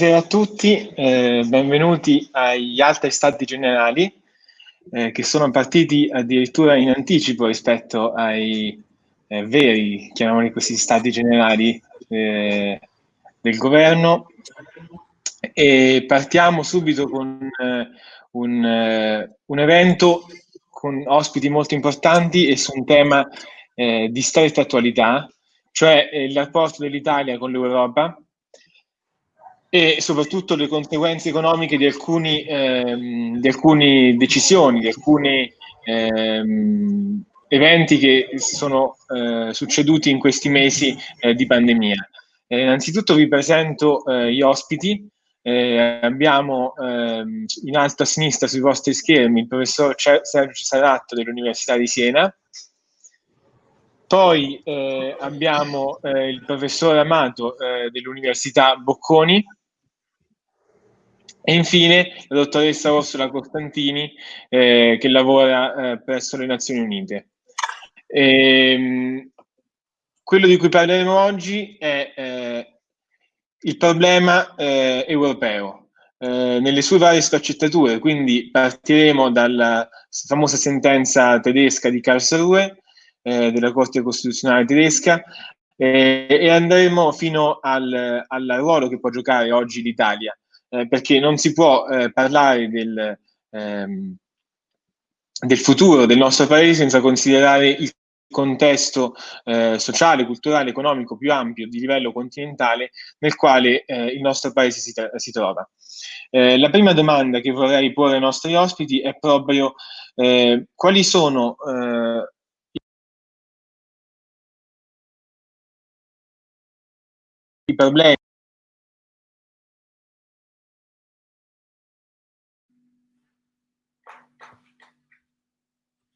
Buonasera a tutti, eh, benvenuti agli altri stati generali eh, che sono partiti addirittura in anticipo rispetto ai eh, veri, chiamiamoli questi stati generali eh, del governo. E partiamo subito con eh, un, eh, un, evento con ospiti molto importanti e su un tema di stretta attualità, cioè il rapporto dell'Italia con l'Europa e soprattutto le conseguenze economiche di, alcuni, ehm, alcune decisioni, di alcuni ehm, eventi che sono eh, succeduti in questi mesi eh, di pandemia. Eh, innanzitutto vi presento eh, gli ospiti. Eh, abbiamo ehm, in alto a sinistra sui vostri schermi il professor Sergio Saratto dell'Università di Siena, poi eh, abbiamo il professor Amato dell'Università Bocconi, e infine la dottoressa Orsola Costantini eh, che lavora eh, presso le Nazioni Unite. E, ehm, quello di cui parleremo oggi è eh, il problema eh, europeo eh, nelle sue varie sfaccettature, quindi partiremo dalla famosa sentenza tedesca di Karlsruhe, eh, della Corte Costituzionale tedesca, e andremo fino al, al ruolo che può giocare oggi l'Italia eh, perché non si può eh, parlare del, ehm, del, futuro del nostro paese senza considerare il contesto eh, sociale, culturale, economico più ampio di livello continentale nel quale eh, il nostro paese si, si trova. Eh, la prima domanda che vorrei porre ai nostri ospiti è proprio quali sono i problemi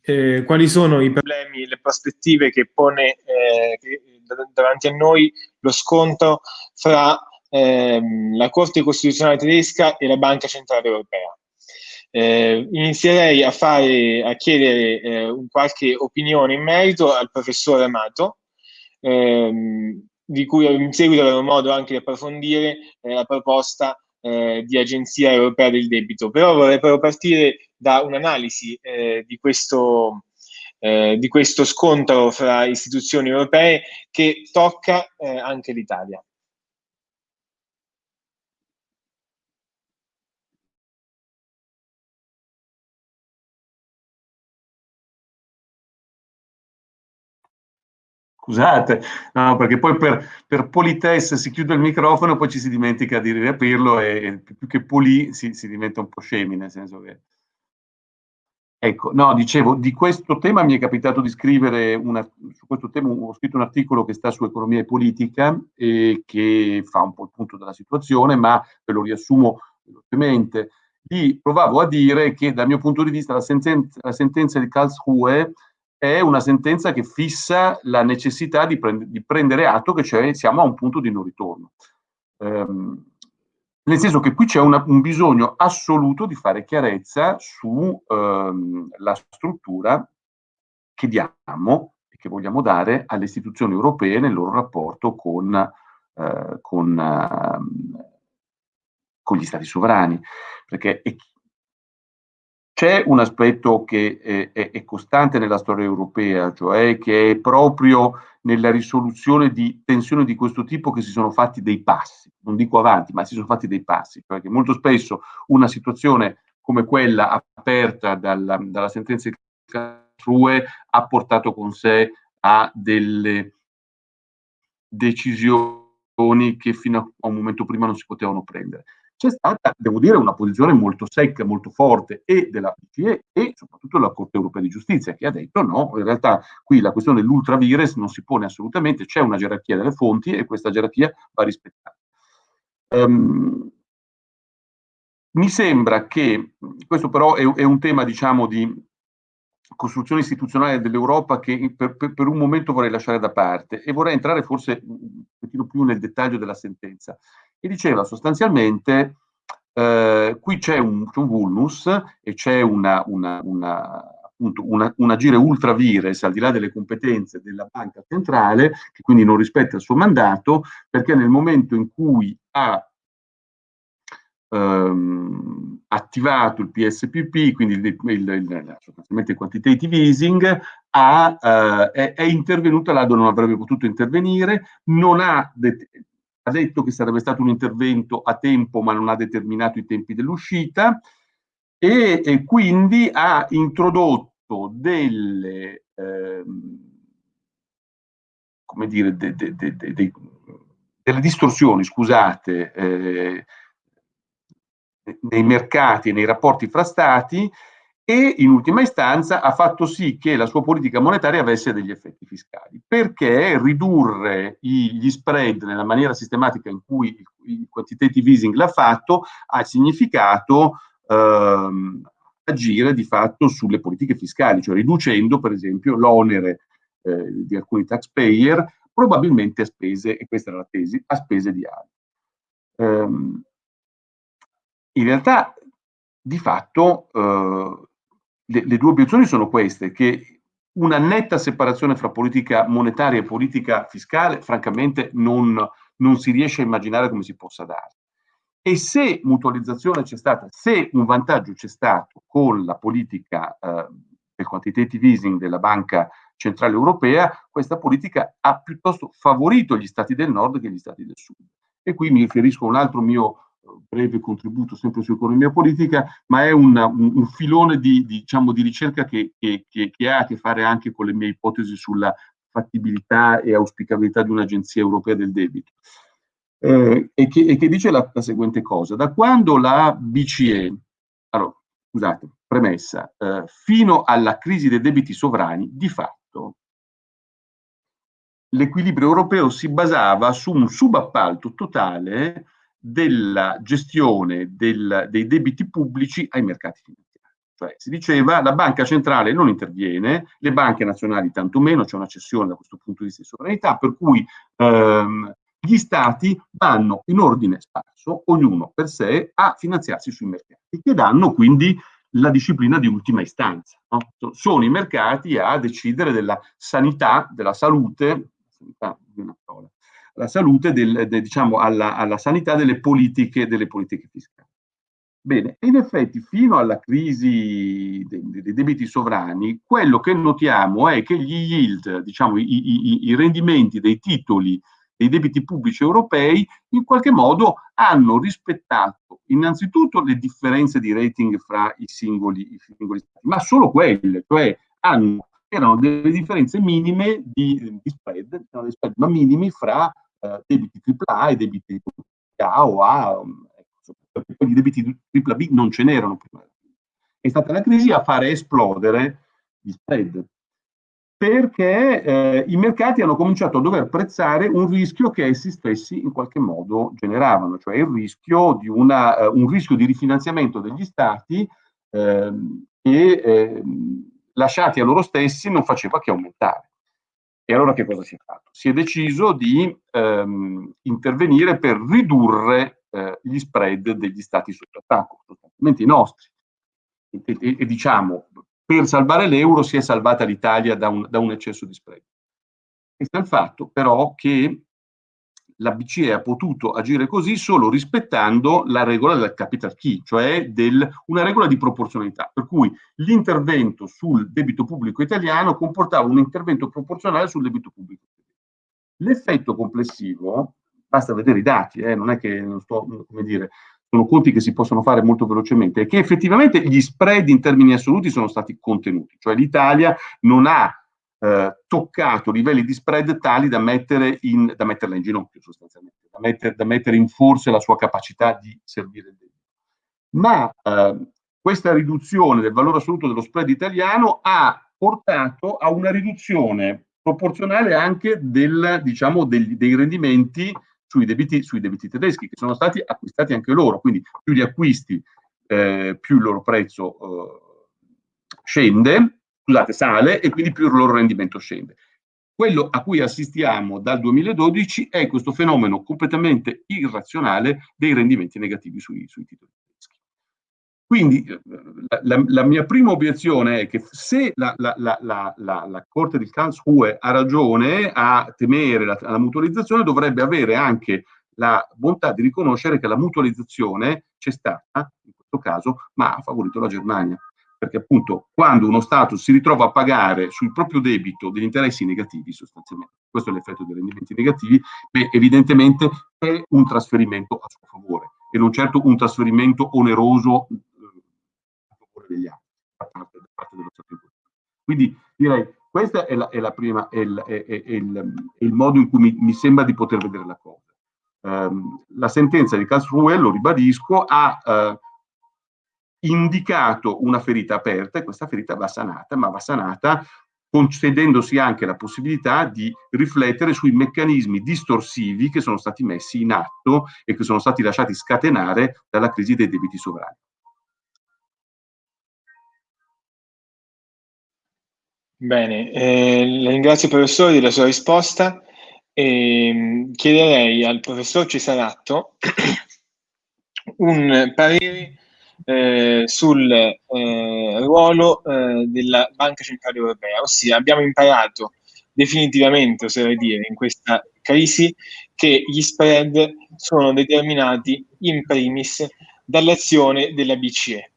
eh, quali sono i problemi le prospettive che pone eh, davanti a noi lo scontro fra ehm, la Corte Costituzionale tedesca e la Banca Centrale Europea. Eh, inizierei a, fare, a chiedere eh, qualche opinione in merito al professor Amato, ehm, di cui in seguito avremo modo anche di approfondire eh, la proposta eh, di Agenzia Europea del Debito. Però vorrei però partire da un'analisi eh, di, questo, eh, di questo scontro fra istituzioni europee che tocca eh, anche l'Italia. Scusate, no, perché poi per, per politesse si chiude il microfono, poi ci si dimentica di riaprirlo e, e più che pulì si, si, diventa un po' scemi, nel senso che... Ecco, no, dicevo, di questo tema mi è capitato di scrivere, una, su questo tema ho scritto un articolo che sta su economia e politica e che fa un po' il punto della situazione, ma ve lo riassumo velocemente. Lì provavo a dire che dal mio punto di vista la sentenza, la sentenza di Karlsruhe è una sentenza che fissa la necessità di, prend di prendere atto che cioè siamo a un punto di non ritorno. Um, nel senso che qui c'è un bisogno assoluto di fare chiarezza sulla ehm, struttura che diamo e che vogliamo dare alle istituzioni europee nel loro rapporto con, eh, con, eh, con gli stati sovrani. Perché è, c'è un aspetto che è, è, è, costante nella storia europea, cioè che è proprio nella risoluzione di tensioni di questo tipo che si sono fatti dei passi, non dico avanti, ma si sono fatti dei passi, perché molto spesso una situazione come quella aperta dalla, dalla sentenza di Karlsruhe ha portato con sé a delle decisioni che fino a un momento prima non si potevano prendere c'è stata, devo dire, una posizione molto secca, molto forte e della BCE e soprattutto della Corte Europea di Giustizia che ha detto no, in realtà qui la questione dell'ultravires non si pone assolutamente, c'è una gerarchia delle fonti e questa gerarchia va rispettata. Um, mi sembra che, questo però è, è un tema diciamo di costruzione istituzionale dell'Europa che per, per, per, un momento vorrei lasciare da parte e vorrei entrare forse un pochino più nel dettaglio della sentenza che diceva sostanzialmente eh, qui c'è un, un, vulnus e c'è una, una, una, una, un agire ultra vires al di là delle competenze della banca centrale che quindi non rispetta il suo mandato perché nel momento in cui ha ehm, attivato il PSPP, quindi il, il, il, sostanzialmente il quantitative easing, ha, eh, è, è, intervenuta là dove non avrebbe potuto intervenire, non ha, ha detto che sarebbe stato un intervento a tempo ma non ha determinato i tempi dell'uscita e, e, quindi ha introdotto delle, ehm, come dire, de, de, de, delle distorsioni, scusate, eh, nei mercati e nei rapporti fra stati e in ultima istanza ha fatto sì che la sua politica monetaria avesse degli effetti fiscali, perché ridurre gli spread nella maniera sistematica in cui il quantitative easing l'ha fatto ha significato ehm, agire di fatto sulle politiche fiscali, cioè riducendo per esempio l'onere eh, di alcuni taxpayer probabilmente a spese, e questa era la tesi, a spese di altri. Um, in realtà, di fatto, uh, le, le, due obiezioni sono queste, che una netta separazione fra politica monetaria e politica fiscale, francamente, non, non si riesce a immaginare come si possa dare. E se mutualizzazione c'è stata, se un vantaggio c'è stato con la politica eh, del quantitative easing della Banca Centrale Europea, questa politica ha piuttosto favorito gli stati del nord che gli stati del sud. E qui mi riferisco a un altro mio breve contributo sempre su economia politica, ma è una, un, un, filone di, di, diciamo, di ricerca che, che, che, che, ha a che fare anche con le mie ipotesi sulla fattibilità e auspicabilità di un'agenzia europea del debito. Eh, e, che, dice la, la, seguente cosa, da quando la BCE, allora, scusate, premessa, eh, fino alla crisi dei debiti sovrani, di fatto, l'equilibrio europeo si basava su un subappalto totale della gestione del, dei debiti pubblici ai mercati finanziari. Cioè si diceva la banca centrale non interviene, le banche nazionali tantomeno, c'è una cessione da questo punto di vista di sovranità, per cui ehm, gli stati vanno in ordine sparso, ognuno per sé, a finanziarsi sui mercati, che danno quindi la disciplina di ultima istanza. No? Sono i mercati a decidere della sanità, della salute, sanità, una parola, la salute, del, de, diciamo, alla, alla, sanità delle politiche, delle politiche fiscali. Bene, in effetti fino alla crisi dei, dei, debiti sovrani, quello che notiamo è che gli yield, diciamo i, i, i rendimenti dei titoli dei debiti pubblici europei in qualche modo hanno rispettato innanzitutto le differenze di rating fra i singoli, i singoli stati, ma solo quelle, cioè hanno, erano delle differenze minime di, di spread, spread, ma minimi fra eh, debiti AAA e debiti A o A, ecco, perché poi di debiti AAA non ce n'erano prima. È stata la crisi a fare esplodere gli spread, perché eh, i mercati hanno cominciato a dover prezzare un rischio che essi stessi in qualche modo generavano, cioè il rischio di, una, uh, un rischio di rifinanziamento degli stati eh, che eh, lasciati a loro stessi non faceva che aumentare. E allora che cosa si è fatto? Si è deciso di ehm, intervenire per ridurre eh, gli spread degli stati sotto attacco, sostanzialmente i nostri. E, e, e, diciamo, per salvare l'euro si è salvata l'Italia da, da un, eccesso di spread. E sta il fatto però che la BCE ha potuto agire così solo rispettando la regola del capital key, cioè del, una regola di proporzionalità, per cui l'intervento sul debito pubblico italiano comportava un intervento proporzionale sul debito pubblico. L'effetto complessivo, basta vedere i dati, eh, non è che non sto, come dire, sono conti che si possono fare molto velocemente, è che effettivamente gli spread in termini assoluti sono stati contenuti, cioè l'Italia non ha eh, toccato livelli di spread tali da, mettere in, da metterla in ginocchio sostanzialmente, da, metter, da, mettere in forse la sua capacità di servire il debito. Ma eh, questa riduzione del valore assoluto dello spread italiano ha portato a una riduzione proporzionale anche del, diciamo, degli, dei rendimenti sui debiti, sui debiti, tedeschi, che sono stati acquistati anche loro, quindi più li acquisti, eh, più il loro prezzo eh, scende, scusate, sale e quindi più il loro rendimento scende. Quello a cui assistiamo dal 2012 è questo fenomeno completamente irrazionale dei rendimenti negativi sui, sui titoli tedeschi. Quindi la, la, la, mia prima obiezione è che se la, la Corte di Karlsruhe ha ragione a temere la, mutualizzazione, dovrebbe avere anche la bontà di riconoscere che la mutualizzazione c'è stata, in questo caso, ma ha favorito la Germania. Perché appunto quando uno Stato si ritrova a pagare sul proprio debito degli interessi negativi, sostanzialmente, questo è l'effetto dei rendimenti negativi, beh, evidentemente è un trasferimento a suo favore e non certo un trasferimento oneroso eh, a favore degli altri, da parte, da parte dello Stato. Quindi direi questo è, la, è, la prima, è, il, è, il, modo in cui mi, mi, sembra di poter vedere la cosa. Um, la sentenza di Karlsruhe, lo ribadisco, ha uh, indicato una ferita aperta e questa ferita va sanata, ma va sanata concedendosi anche la possibilità di riflettere sui meccanismi distorsivi che sono stati messi in atto e che sono stati lasciati scatenare dalla crisi dei debiti sovrani. Bene, eh, ringrazio il professore della sua risposta e mm, chiederei al professor Cesaratto un parere eh, sul eh, ruolo eh, della Banca Centrale Europea, ossia abbiamo imparato definitivamente, oserei dire, in questa crisi che gli spread sono determinati in primis dall'azione della BCE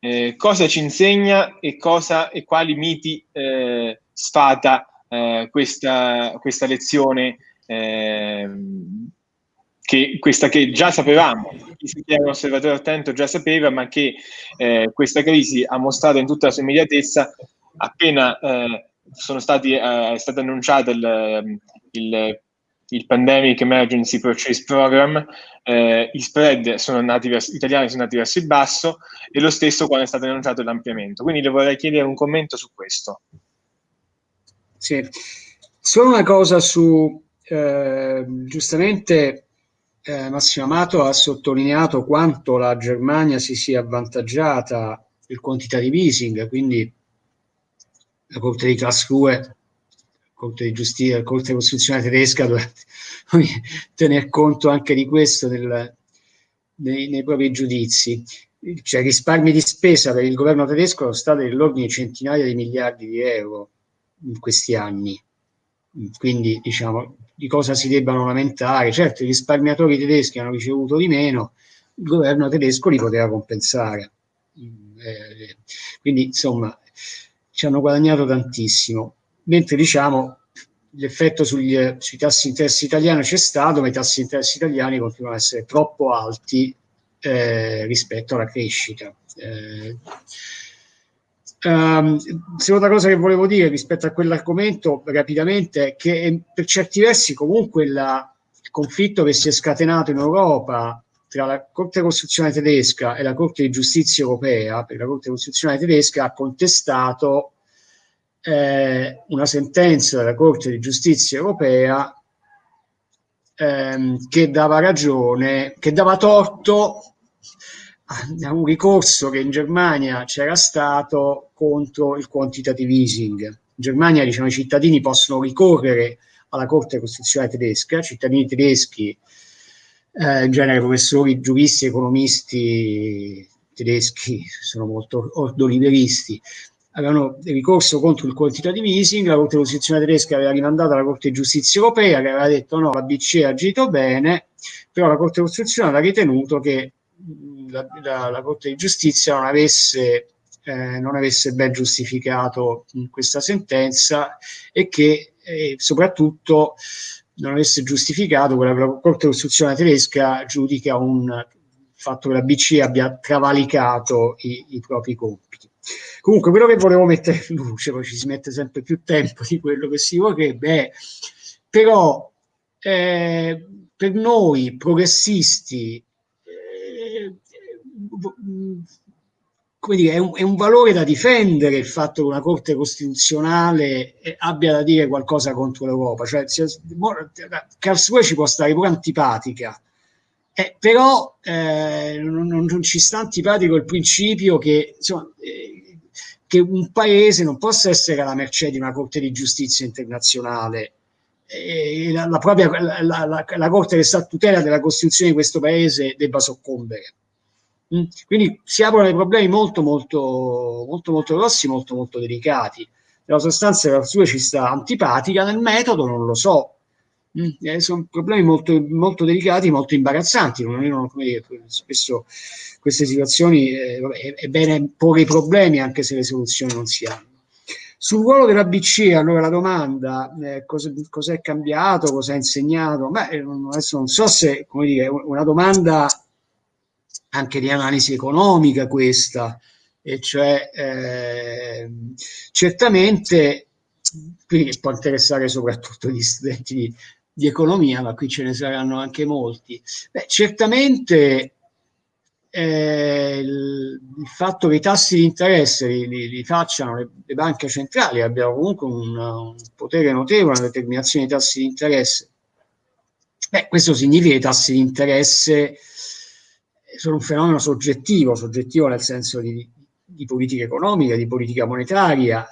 eh, cosa ci insegna e, cosa, e quali miti eh, sfata eh, questa, questa, lezione, ehm, che, questa che già sapevamo, chi è un osservatore attento già sapeva, ma che eh, questa crisi ha mostrato in tutta la sua immediatezza appena eh, stati, è stato annunciato il, il il Pandemic Emergency Purchase Program, eh, i spread sono andati verso, italiani sono andati verso il basso e lo stesso quando è stato annunciato l'ampliamento. Quindi le vorrei chiedere un commento su questo. Sì, solo una cosa su, eh, giustamente eh, Massimo Amato ha sottolineato quanto la Germania si sia avvantaggiata del quantitative easing, quindi la Corte di Karlsruhe Corte di Giustizia, Corte Costituzionale tedesca dovrebbe tener conto anche di questo nel, nei, nei, propri giudizi. Cioè risparmi di spesa per il governo tedesco sono stati nell'ordine di centinaia di miliardi di euro in questi anni. Quindi diciamo di cosa si debbano lamentare. Certo, i risparmiatori tedeschi hanno ricevuto di meno, il governo tedesco li poteva compensare. Eh, quindi insomma ci hanno guadagnato tantissimo mentre diciamo l'effetto sugli, sui tassi di interesse italiani c'è stato, ma i tassi di interesse italiani continuano ad essere troppo alti eh, rispetto alla crescita. Eh, um, seconda cosa che volevo dire rispetto a quell'argomento rapidamente è che per certi versi comunque la, il conflitto che si è scatenato in Europa tra la Corte Costituzionale tedesca e la Corte di Giustizia europea, per la Corte Costituzionale tedesca ha contestato eh, una sentenza della Corte di Giustizia europea ehm, che dava ragione, che dava torto a un ricorso che in Germania c'era stato contro il quantitative easing. In Germania diciamo, i cittadini possono ricorrere alla Corte Costituzionale tedesca, cittadini tedeschi, eh, in genere professori, giuristi, economisti tedeschi, sono molto ordoliberisti, avevano ricorso contro il quantitative easing, la Corte Costituzionale tedesca aveva rimandato alla Corte di Giustizia Europea che aveva detto no, la BCE ha agito bene, però la Corte Costituzionale ha ritenuto che la, la, la Corte di Giustizia non avesse, eh, non avesse ben giustificato questa sentenza e che eh, soprattutto non avesse giustificato quella che la Corte Costituzionale tedesca giudica un fatto che la BCE abbia travalicato i, i propri compiti. Comunque, quello che volevo mettere in luce, poi ci si mette sempre più tempo di quello che si vorrebbe, è però eh, per noi progressisti, come dire, è un, è un, valore da difendere il fatto che una Corte Costituzionale eh, abbia da dire qualcosa contro l'Europa. Cioè, Karlsruhe ci può stare pure antipatica, eh, però eh, non, non, ci sta antipatico il principio che, insomma, eh, che, un paese non possa essere alla mercé di una Corte di Giustizia internazionale. Eh, la, la, propria, la, la, la, Corte che sta a tutela della Costituzione di questo paese debba soccombere. Mm? Quindi si aprono dei problemi molto, molto, molto, molto grossi, molto, molto delicati. Nella sostanza la sua ci sta antipatica, nel metodo non lo so, Mm, eh, sono problemi molto, molto, delicati, molto imbarazzanti. Non, non, dire, spesso queste situazioni eh, vabbè, è bene porre i problemi anche se le soluzioni non si hanno. Sul ruolo della BCE, allora la domanda, eh, cosa, è cambiato, cosa ha insegnato? Beh, eh, adesso non so se, come dire, una domanda anche di analisi economica questa, e cioè eh, certamente, qui può interessare soprattutto gli studenti di, di, economia, ma qui ce ne saranno anche molti, Beh, certamente eh, il, il, fatto che i tassi di interesse li, li, li facciano le, le, banche centrali, abbiano comunque un, un potere notevole nella determinazione dei tassi di interesse, beh, questo significa che i tassi di interesse sono un fenomeno soggettivo, soggettivo nel senso di, di politica economica, di politica monetaria,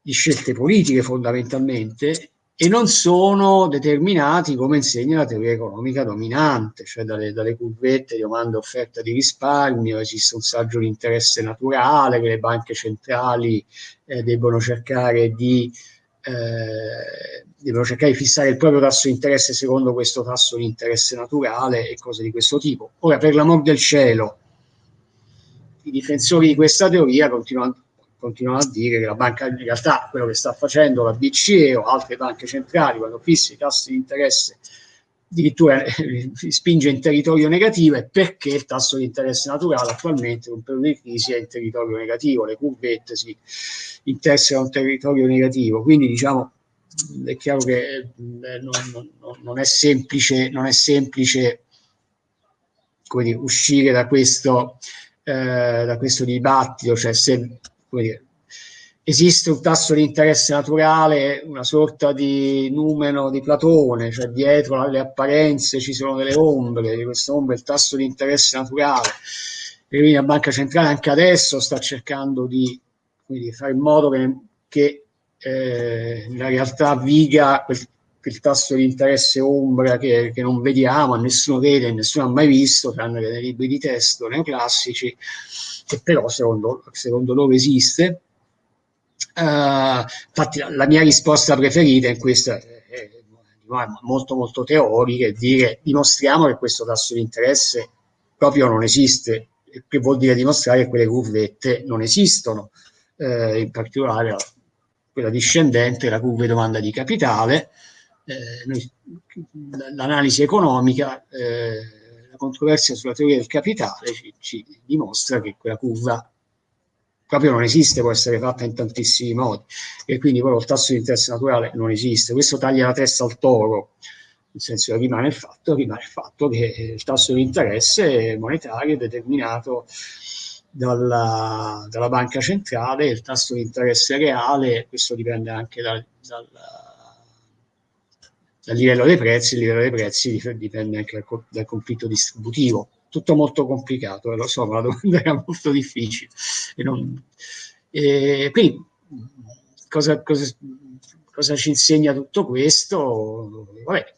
di scelte politiche fondamentalmente, e non sono determinati come insegna la teoria economica dominante, cioè dalle, dalle curvette di domanda e offerta di risparmio, esiste un saggio di interesse naturale che le banche centrali eh, debbono cercare di eh, devono cercare di fissare il proprio tasso di interesse secondo questo tasso di interesse naturale e cose di questo tipo. Ora, per l'amor del cielo, i difensori di questa teoria continuano, continuano, a dire che la banca, in realtà quello che sta facendo la BCE o altre banche centrali quando fissa i tassi di interesse addirittura eh, spinge in territorio negativo è perché il tasso di interesse naturale attualmente in un periodo di crisi è in territorio negativo, le curvette si interessano un territorio negativo, quindi diciamo è chiaro che eh, non, non, non, è semplice, non è semplice dire, uscire da questo, eh, da questo dibattito, cioè se dire, esiste un tasso di interesse naturale, una sorta di numero di Platone, cioè dietro alle apparenze ci sono delle ombre, di questa ombra il tasso di interesse naturale. E quindi la Banca Centrale anche adesso sta cercando di, di fare in modo che, che eh, la realtà viga quel, quel, tasso di interesse ombra che, che, non vediamo, nessuno vede, nessuno ha mai visto, tranne nei libri di testo neoclassici, che però secondo, secondo loro esiste. Uh, infatti la, la, mia risposta preferita in è molto molto teorica, è dire dimostriamo che questo tasso di interesse proprio non esiste, che vuol dire dimostrare che quelle curvette non esistono, eh, in particolare quella discendente, la curva di domanda di capitale, eh, l'analisi economica, eh, la controversia sulla teoria del capitale ci, ci dimostra che quella curva proprio non esiste, può essere fatta in tantissimi modi e quindi proprio il tasso di interesse naturale non esiste. Questo taglia la testa al toro, nel senso che rimane il fatto, rimane il fatto che il tasso di interesse monetario è determinato dalla, dalla banca centrale, il tasso di interesse reale, questo dipende anche dal, dal, dal livello dei prezzi, il livello dei prezzi dipende anche dal, dal conflitto distributivo tutto molto complicato, eh, lo so, ma la domanda era molto difficile. E non, e quindi cosa, cosa, cosa, ci insegna tutto questo? Vabbè,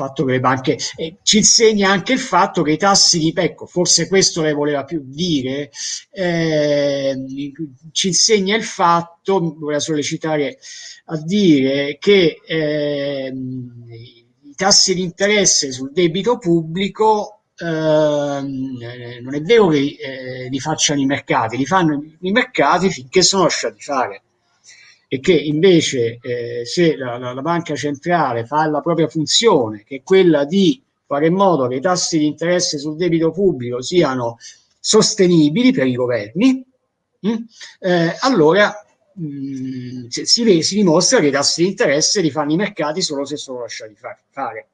fatto che le banche eh, ci insegna anche il fatto che i tassi di ecco forse questo lei voleva più dire eh, ci insegna il fatto voleva sollecitare a dire che eh, tassi di interesse sul debito pubblico eh, non è vero che eh, li facciano i mercati, li fanno i mercati finché sono lasciati fare e che invece eh, se la, la, la, banca centrale fa la propria funzione, che è quella di fare in modo che i tassi di interesse sul debito pubblico siano sostenibili per i governi, mh, hm, eh, allora mh, mm, si, si, dimostra che i tassi di interesse li fanno i mercati solo se sono lasciati fare.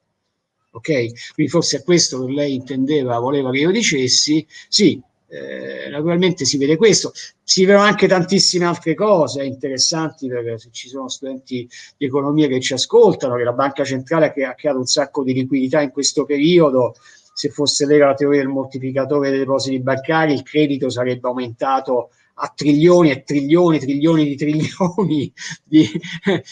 Ok? Quindi forse è questo che lei intendeva, voleva che io dicessi. Sì, eh, naturalmente si vede questo, si vedono anche tantissime altre cose interessanti perché se ci sono studenti di economia che ci ascoltano, che la banca centrale ha creato un sacco di liquidità in questo periodo, se fosse vera la teoria del moltiplicatore dei depositi bancari, il credito sarebbe aumentato a trilioni e trilioni, trilioni di trilioni, di,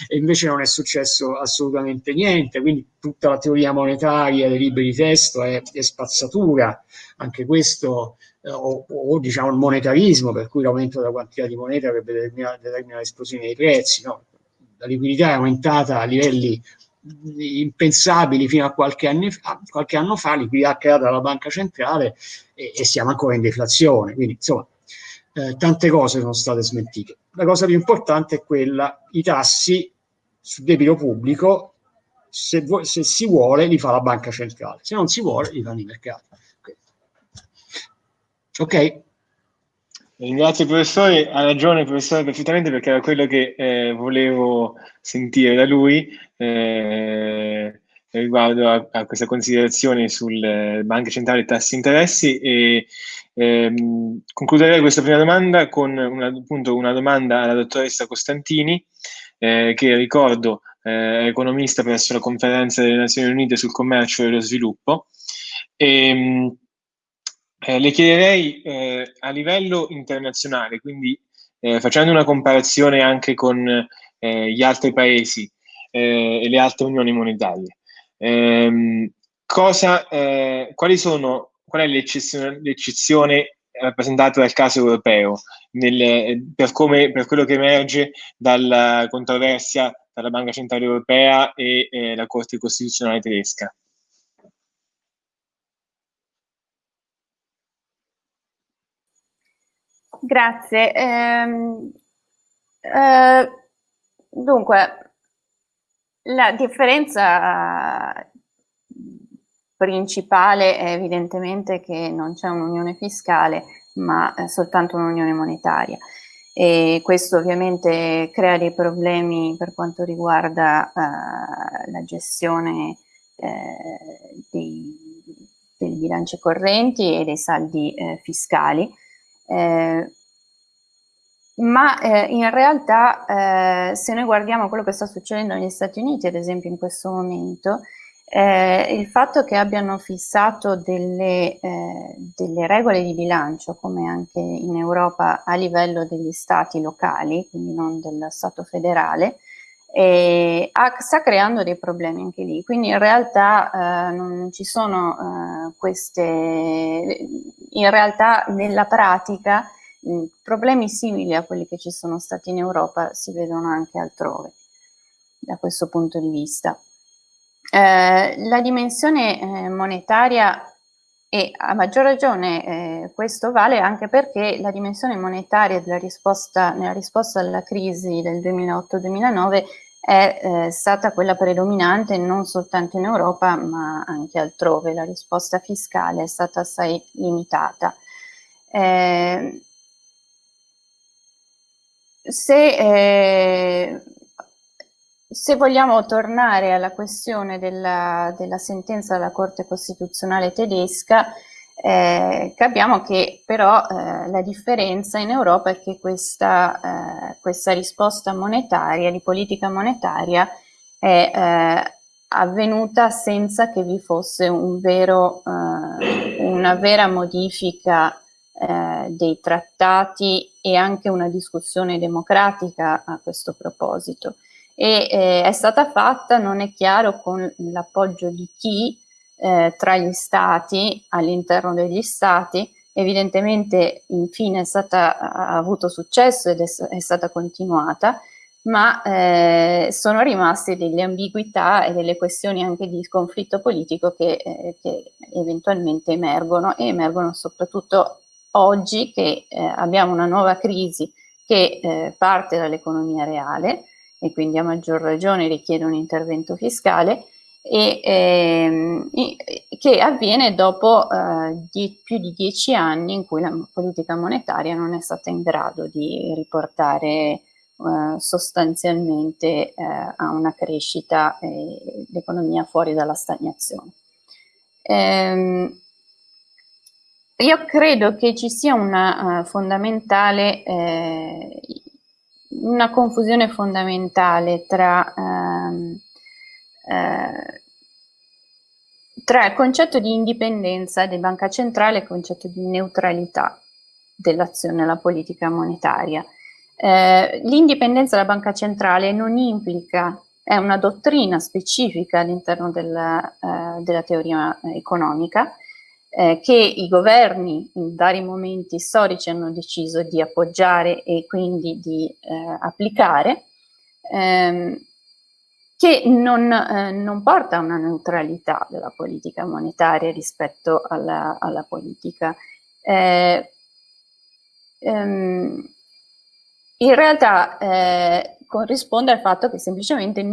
e invece non è successo assolutamente niente, quindi tutta la teoria monetaria dei libri di testo è, è spazzatura, anche questo, o, o, diciamo il monetarismo, per cui l'aumento della quantità di moneta avrebbe determinato determina l'esplosione dei prezzi, no? la liquidità è aumentata a livelli impensabili fino a qualche, anni fa, qualche anno fa, liquidità creata dalla banca centrale e, e siamo ancora in deflazione. Quindi, insomma, eh, tante cose sono state smentite. La cosa più importante è quella, i tassi sul debito pubblico, se, se si vuole, li fa la banca centrale, se non si vuole, li fanno i mercati. Ok? Ringrazio professore, ha ragione il professore perfettamente perché era quello che eh, volevo sentire da lui eh, riguardo a, a, questa considerazione sulle banche centrali e tassi interessi e ehm, concluderei questa prima domanda con una, appunto, una domanda alla dottoressa Costantini eh, che ricordo eh, è economista presso la conferenza delle Nazioni Unite sul commercio e lo sviluppo. E, ehm, eh, le chiederei eh, a livello internazionale, quindi eh, facendo una comparazione anche con eh, gli altri paesi eh, e le altre unioni monetarie, ehm, cosa, eh, quali sono, qual è l'eccezione, rappresentata dal caso europeo nel, per, come, per, quello che emerge dalla controversia tra la Banca Centrale Europea e la Corte Costituzionale tedesca? Grazie. Ehm, eh, dunque, la differenza principale è evidentemente che non c'è un'unione fiscale, ma soltanto un'unione monetaria. E questo ovviamente crea dei problemi per quanto riguarda eh, la gestione eh, dei, dei, bilanci correnti e dei saldi eh, fiscali eh, ma eh, in realtà eh, se noi guardiamo quello che sta succedendo negli Stati Uniti, ad esempio in questo momento, eh, il fatto che abbiano fissato delle, eh, delle, regole di bilancio, come anche in Europa, a livello degli stati locali, quindi non del Stato federale, e sta creando dei problemi anche lì. Quindi in realtà eh, non ci sono eh, queste, in realtà nella pratica mh, problemi simili a quelli che ci sono stati in Europa si vedono anche altrove da questo punto di vista. Eh, la dimensione eh, monetaria e a maggior ragione eh, questo vale anche perché la dimensione monetaria risposta, nella risposta alla crisi del 2008-2009 è eh, stata quella predominante non soltanto in Europa ma anche altrove. La risposta fiscale è stata assai limitata. Eh, se, eh, se, vogliamo tornare alla questione della, della sentenza della Corte Costituzionale tedesca, eh, capiamo che però eh, la differenza in Europa è che questa, eh, questa risposta monetaria, di politica monetaria, è eh, avvenuta senza che vi fosse un vero, eh, una vera modifica eh, dei trattati e anche una discussione democratica a questo proposito. E è stata fatta, non è chiaro, con l'appoggio di chi, eh, tra gli stati, all'interno degli stati, evidentemente infine è stata, ha avuto successo ed è, è stata continuata, ma eh, sono rimaste delle ambiguità e delle questioni anche di conflitto politico che, eh, che eventualmente emergono e emergono soprattutto oggi che eh, abbiamo una nuova crisi che eh, parte dall'economia reale e quindi a maggior ragione richiede un intervento fiscale e, ehm, che avviene dopo eh, di, più di dieci anni in cui la politica monetaria non è stata in grado di riportare eh, sostanzialmente eh, a una crescita e l'economia fuori dalla stagnazione. Ehm, io credo che ci sia una uh, fondamentale eh, una confusione fondamentale tra ehm, eh, tra il concetto di indipendenza di banca centrale e il concetto di neutralità dell'azione della politica monetaria. Eh, l'indipendenza della banca centrale non implica, è una dottrina specifica all'interno della, eh, della teoria economica, eh, che i governi in vari momenti storici hanno deciso di appoggiare e quindi di eh, applicare, ehm, che non, eh, non, porta a una neutralità della politica monetaria rispetto alla, alla politica. Eh, ehm, in realtà eh, corrisponde al fatto che semplicemente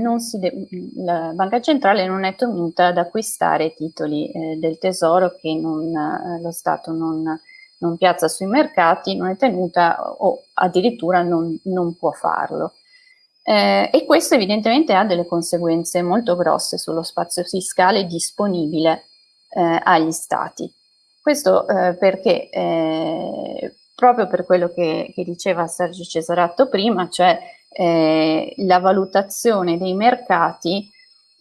la banca centrale non è tenuta ad acquistare titoli eh, del tesoro che non, eh, lo Stato non, non, piazza sui mercati, non è tenuta o addirittura non, non può farlo. Eh, e questo evidentemente ha delle conseguenze molto grosse sullo spazio fiscale disponibile eh, agli stati. Questo eh, perché eh, proprio per quello che, che, diceva Sergio Cesaratto prima, cioè eh, la valutazione dei mercati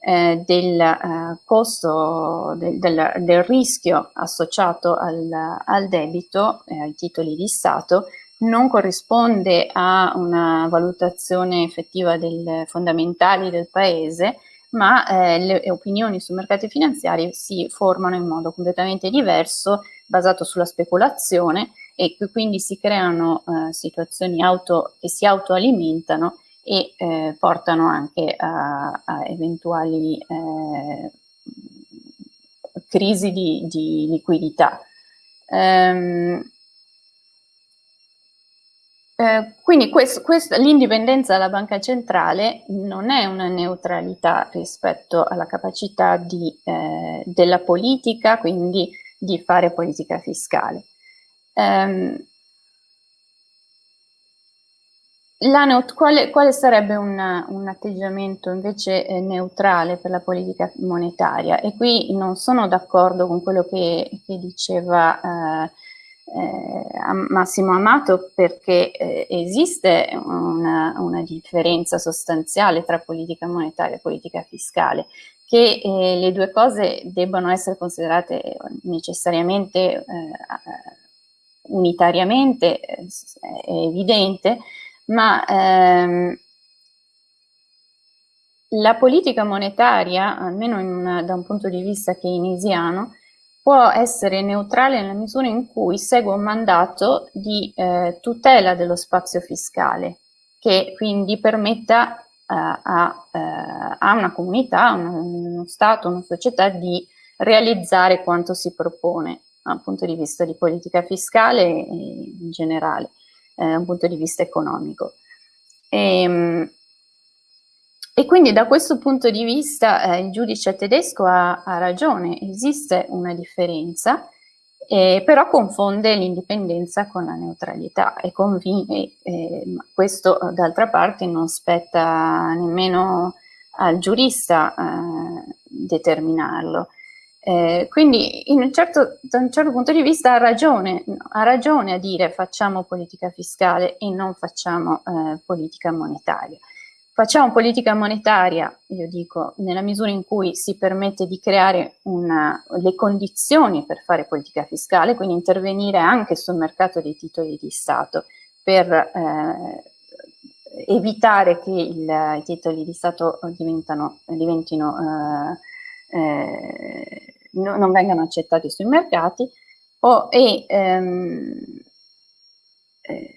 eh, del costo, del, del, del, rischio associato al, al debito, ai titoli di Stato, non corrisponde a una valutazione effettiva dei fondamentali del paese, ma eh, le opinioni sui mercati finanziari si formano in modo completamente diverso, basato sulla speculazione e quindi si creano eh, situazioni auto, che si autoalimentano e eh, portano anche a, a eventuali eh, crisi di, di liquidità. Um, eh, quindi l'indipendenza della banca centrale non è una neutralità rispetto alla capacità di, eh, della politica, quindi di fare politica fiscale. Um, quale, quale, sarebbe un, un atteggiamento invece eh, neutrale per la politica monetaria? E qui non sono d'accordo con quello che, che diceva eh, eh, Massimo Amato perché eh, esiste una, una, differenza sostanziale tra politica monetaria e politica fiscale, che eh, le due cose debbano essere considerate necessariamente eh, unitariamente, è evidente, ma ehm, la politica monetaria, almeno una, da un punto di vista keynesiano, può essere neutrale nella misura in cui segue un mandato di eh, tutela dello spazio fiscale, che quindi permetta eh, a, eh, a, una comunità, a uno Stato, a una società di realizzare quanto si propone dal punto di vista di politica fiscale in generale, eh, da un punto di vista economico. E, ehm, e quindi da questo punto di vista eh, il giudice tedesco ha, ha, ragione, esiste una differenza, eh, però confonde l'indipendenza con la neutralità e eh, questo d'altra parte non spetta nemmeno al giurista eh, determinarlo. Eh, quindi un certo, da un certo punto di vista ha ragione, ha ragione a dire facciamo politica fiscale e non facciamo eh, politica monetaria. Facciamo politica monetaria, io dico, nella misura in cui si permette di creare una, le condizioni per fare politica fiscale, quindi intervenire anche sul mercato dei titoli di Stato per eh, evitare che il, i titoli di Stato diventino, eh, eh, no, non vengano accettati sui mercati o, e, ehm, eh,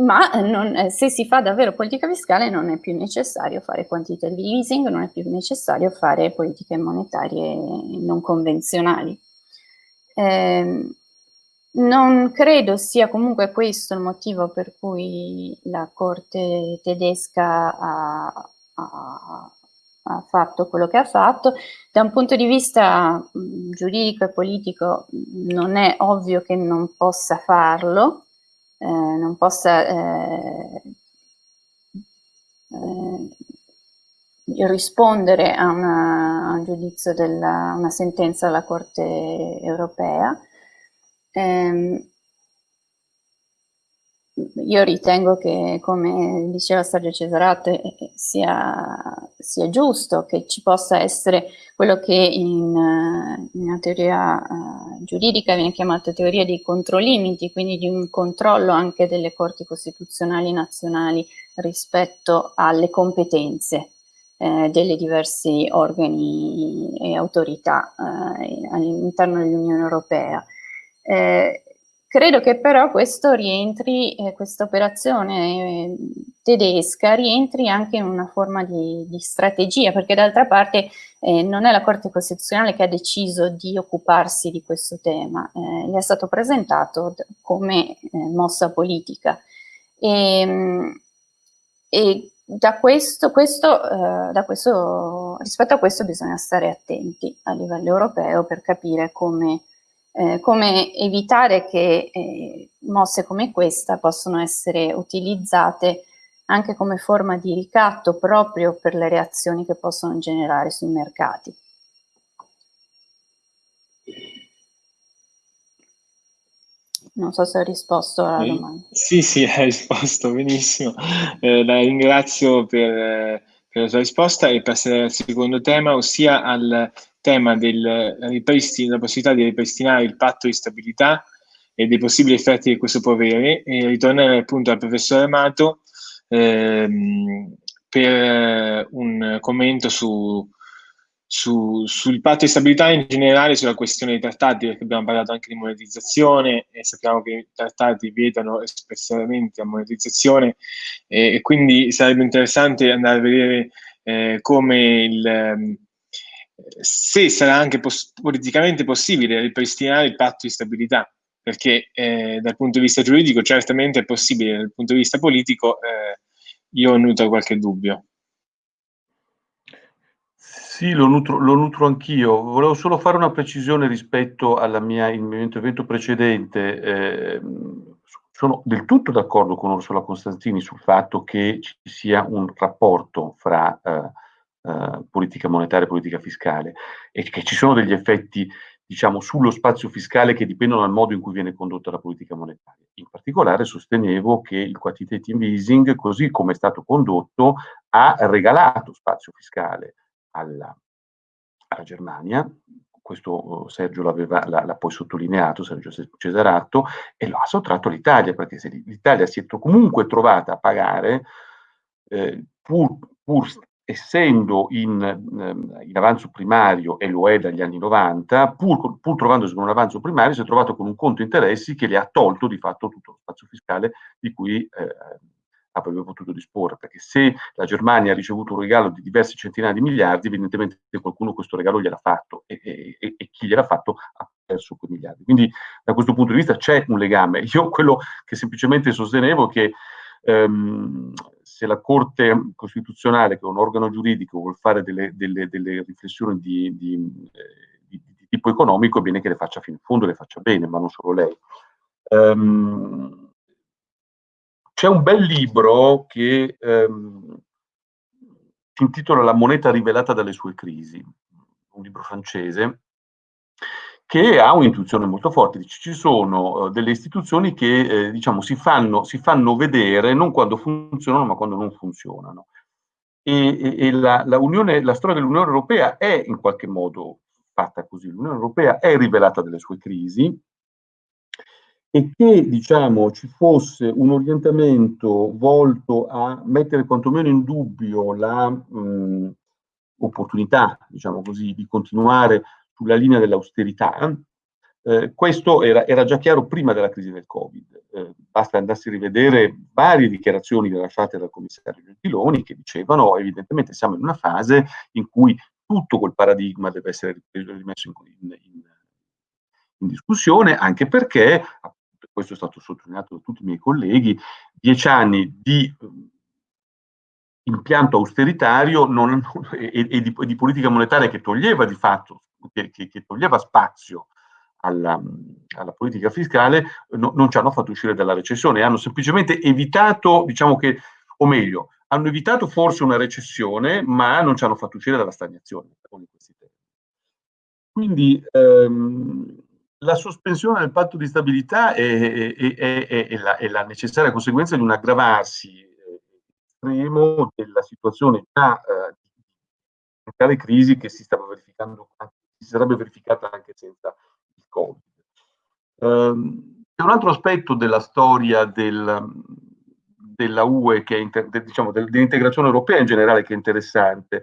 ma eh, non, eh, se si fa davvero politica fiscale non è più necessario fare quantitative easing, non è più necessario fare politiche monetarie non convenzionali. Eh, non credo sia comunque questo il motivo per cui la Corte tedesca ha, ha, ha fatto quello che ha fatto. Da un punto di vista giuridico e politico non è ovvio che non possa farlo, eh, non possa eh, eh, rispondere a, una, a, un giudizio della una sentenza della Corte europea. Eh, io ritengo che, come diceva Sergio Cesarato, eh, eh, sia, sia, giusto che ci possa essere quello che in, eh, in una teoria uh, giuridica viene chiamata teoria dei controlimiti, quindi di un controllo anche delle corti costituzionali nazionali rispetto alle competenze eh, delle diversi organi e autorità eh, all'interno dell'Unione Europea. Eh, credo che però questo rientri, eh, questa operazione eh, tedesca rientri anche in una forma di, di strategia, perché d'altra parte eh, non è la Corte Costituzionale che ha deciso di occuparsi di questo tema, eh, gli è stato presentato come eh, mossa politica. E, ehm, e da questo, questo, eh, da questo, rispetto a questo bisogna stare attenti a livello europeo per capire come, eh, come evitare che eh, mosse come questa possono essere utilizzate anche come forma di ricatto proprio per le reazioni che possono generare sui mercati. Non so se ho risposto alla domanda. Sì, sì, hai risposto benissimo. Eh, la ringrazio per, per, la sua risposta e passerei al secondo tema, ossia al tema del della possibilità di ripristinare il patto di stabilità e dei possibili effetti che questo può avere e ritornare appunto al professore Amato ehm, per un commento su, su, sul patto di stabilità in generale, sulla questione dei trattati, perché abbiamo parlato anche di monetizzazione e sappiamo che i trattati vietano espressamente la monetizzazione e, e quindi sarebbe interessante andare a vedere eh, come il, ehm, se sarà anche pos politicamente possibile ripristinare il patto di stabilità, perché eh, dal punto di vista giuridico certamente è possibile, dal punto di vista politico eh, io nutro qualche dubbio. Sì, lo nutro, lo nutro anch'io. Volevo solo fare una precisione rispetto il mio intervento precedente. Eh, sono del tutto d'accordo con Ursula Costantini sul fatto che ci sia un rapporto fra eh, eh, politica monetaria e politica fiscale e che ci sono degli effetti diciamo, sullo spazio fiscale che dipendono dal modo in cui viene condotta la politica monetaria. In particolare sostenevo che il quantitative easing, così come è stato condotto, ha regalato spazio fiscale alla, alla Germania, questo oh, Sergio l'ha poi sottolineato, Sergio Cesarato, e lo ha sottratto all'Italia, perché se l'Italia si è comunque trovata a pagare, eh, pur, pur, essendo in, ehm, in, avanzo primario, e lo è dagli anni 90, pur, pur trovandosi con un avanzo primario, si è trovato con un conto interessi che le ha tolto di fatto tutto lo spazio fiscale di cui eh, avrebbe potuto disporre, perché se la Germania ha ricevuto un regalo di diverse centinaia di miliardi, evidentemente qualcuno questo regalo gliel'ha fatto e, e, e chi gliel'ha fatto ha perso quei miliardi. Quindi da questo punto di vista c'è un legame. Io quello che semplicemente sostenevo è che ehm, se la Corte Costituzionale, che è un organo giuridico, vuole fare delle, delle, delle riflessioni di, di, eh, di, di, tipo economico, è bene che le faccia fino in fondo, le faccia bene, ma non solo lei. Um, c'è un bel libro che ehm, si intitola La moneta rivelata dalle sue crisi, un libro francese, che ha un'intuizione molto forte. Dice, ci sono uh, delle istituzioni che eh, diciamo, si, fanno, si, fanno, vedere non quando funzionano, ma quando non funzionano. E, e, e la, la, Unione, la storia dell'Unione Europea è in qualche modo fatta così. L'Unione Europea è rivelata dalle sue crisi, e che diciamo, ci fosse un orientamento volto a mettere quantomeno in dubbio l'opportunità, diciamo così, di continuare sulla linea dell'austerità, eh, questo era, era, già chiaro prima della crisi del Covid. Eh, basta andarsi a rivedere varie dichiarazioni rilasciate dal commissario Gentiloni che dicevano evidentemente siamo in una fase in cui tutto quel paradigma deve essere rimesso in, in, in, discussione, anche perché questo è stato sottolineato da tutti i miei colleghi, dieci anni di impianto austeritario non, e, e, di, di, politica monetaria che toglieva di fatto, che, che, che toglieva spazio alla, alla politica fiscale, no, non ci hanno fatto uscire dalla recessione, hanno semplicemente evitato, diciamo che, o meglio, hanno evitato forse una recessione, ma non ci hanno fatto uscire dalla stagnazione. Quindi ehm, la sospensione del patto di stabilità è, è, è, è la, la, necessaria conseguenza di un aggravarsi eh, estremo della situazione già eh, di crisi che si stava verificando, si sarebbe verificata anche senza il Covid. Um, c'è un altro aspetto della storia del, della UE, inter, de, diciamo, dell'integrazione europea in generale, che è interessante,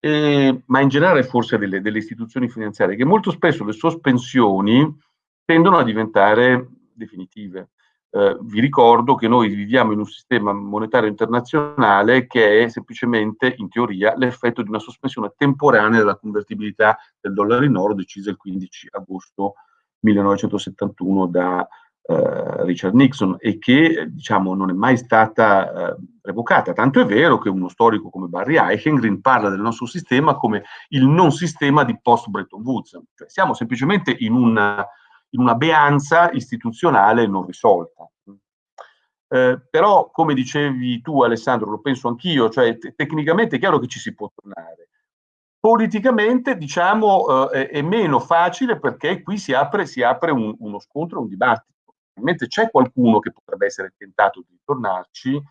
eh, ma in generale forse delle, delle, istituzioni finanziarie, che molto spesso le sospensioni tendono a diventare definitive. Eh, vi ricordo che noi viviamo in un sistema monetario internazionale che è semplicemente, in teoria, l'effetto di una sospensione temporanea della convertibilità del dollaro in oro decisa il 15 agosto 1971 da eh, Richard Nixon e che diciamo, non è mai stata eh, revocata. Tanto è vero che uno storico come Barry Eichengreen parla del nostro sistema come il non sistema di post-Bretton Woods. Cioè, siamo semplicemente in una in una beanza istituzionale non risolta. Eh, però, come dicevi tu Alessandro, lo penso anch'io, cioè tecnicamente è chiaro che ci si può tornare. Politicamente, diciamo, eh, è meno facile perché qui si apre, si apre un, uno scontro, un dibattito. Mentre c'è qualcuno che potrebbe essere tentato di tornarci,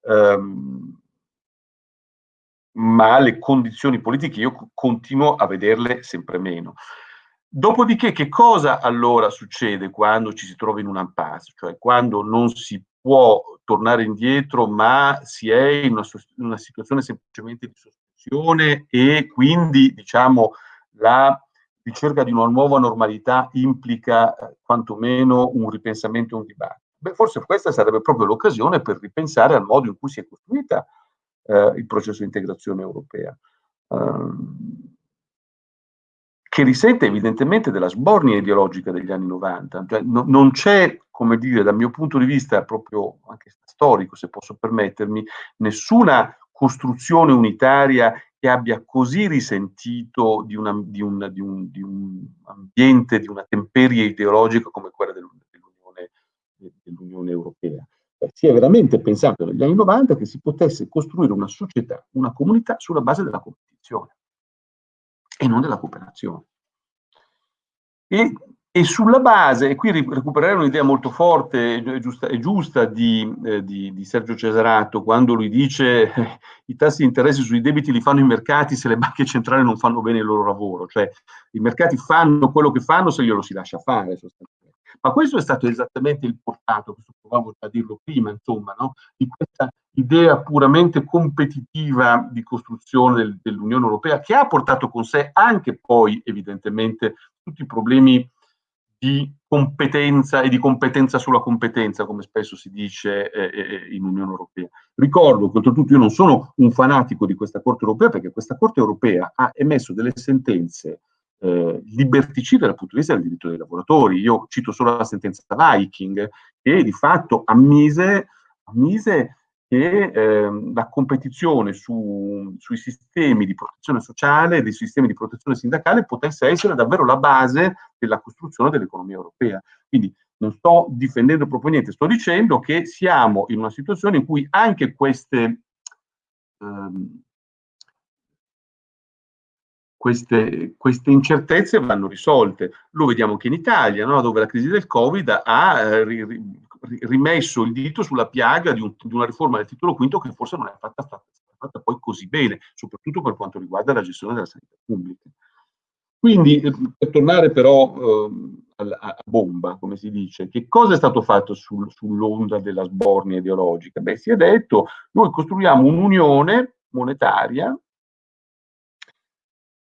ehm, ma le condizioni politiche io continuo a vederle sempre meno. Dopodiché, che cosa allora succede quando ci si trova in un impasse? Cioè quando non si può tornare indietro, ma si è in una, in una situazione semplicemente di sospensione e quindi, diciamo, la ricerca di una nuova normalità implica eh, quantomeno un ripensamento e un dibattito. Beh, forse questa sarebbe proprio l'occasione per ripensare al modo in cui si è costruita eh, il processo di integrazione europea. Um, che risente evidentemente della sbornia ideologica degli anni 90. Cioè, no, non c'è, come dire, dal mio punto di vista proprio anche storico, se posso permettermi, nessuna costruzione unitaria che abbia così risentito di, una, di, un, di, un, di un, ambiente, di una temperie ideologica come quella dell'Unione, dell'Unione Europea. Si è veramente pensato negli anni 90 che si potesse costruire una società, una comunità sulla base della competizione e non della cooperazione. E, e sulla base, e qui recupererei un'idea molto forte e giusta, e giusta di, eh, di, di, Sergio Cesarato, quando lui dice eh, i tassi di interesse sui debiti li fanno i mercati se le banche centrali non fanno bene il loro lavoro, cioè i mercati fanno quello che fanno se glielo si lascia fare sostanzialmente. Ma questo è stato esattamente il portato, questo provavo a dirlo prima, insomma, no? di questa idea puramente competitiva di costruzione del, dell'Unione Europea, che ha portato con sé anche poi, evidentemente, tutti i problemi di competenza e di competenza sulla competenza, come spesso si dice eh, eh, eh in Unione Europea. Ricordo che oltretutto io non sono un fanatico di questa Corte Europea, perché questa Corte Europea ha emesso delle sentenze eh, liberticide dal punto di vista del diritto dei lavoratori. Io cito solo la sentenza Viking, che di fatto ammise, ammise che eh, la competizione su, sui sistemi di protezione sociale, dei sistemi di protezione sindacale potesse essere davvero la base della costruzione dell'economia europea. Quindi non sto difendendo proprio niente, sto dicendo che siamo in una situazione in cui anche queste, ehm, queste, queste, incertezze vanno risolte. Lo vediamo anche in Italia, no? dove la crisi del Covid ha eh, rimesso il dito sulla piaga di, un, di, una riforma del titolo quinto che forse non è fatta, fatta, fatta, poi così bene, soprattutto per quanto riguarda la gestione della sanità pubblica. Quindi, eh, per tornare però eh, a, a, bomba, come si dice, che cosa è stato fatto sul, sull'onda della sbornia ideologica? Beh, si è detto, noi costruiamo un'unione monetaria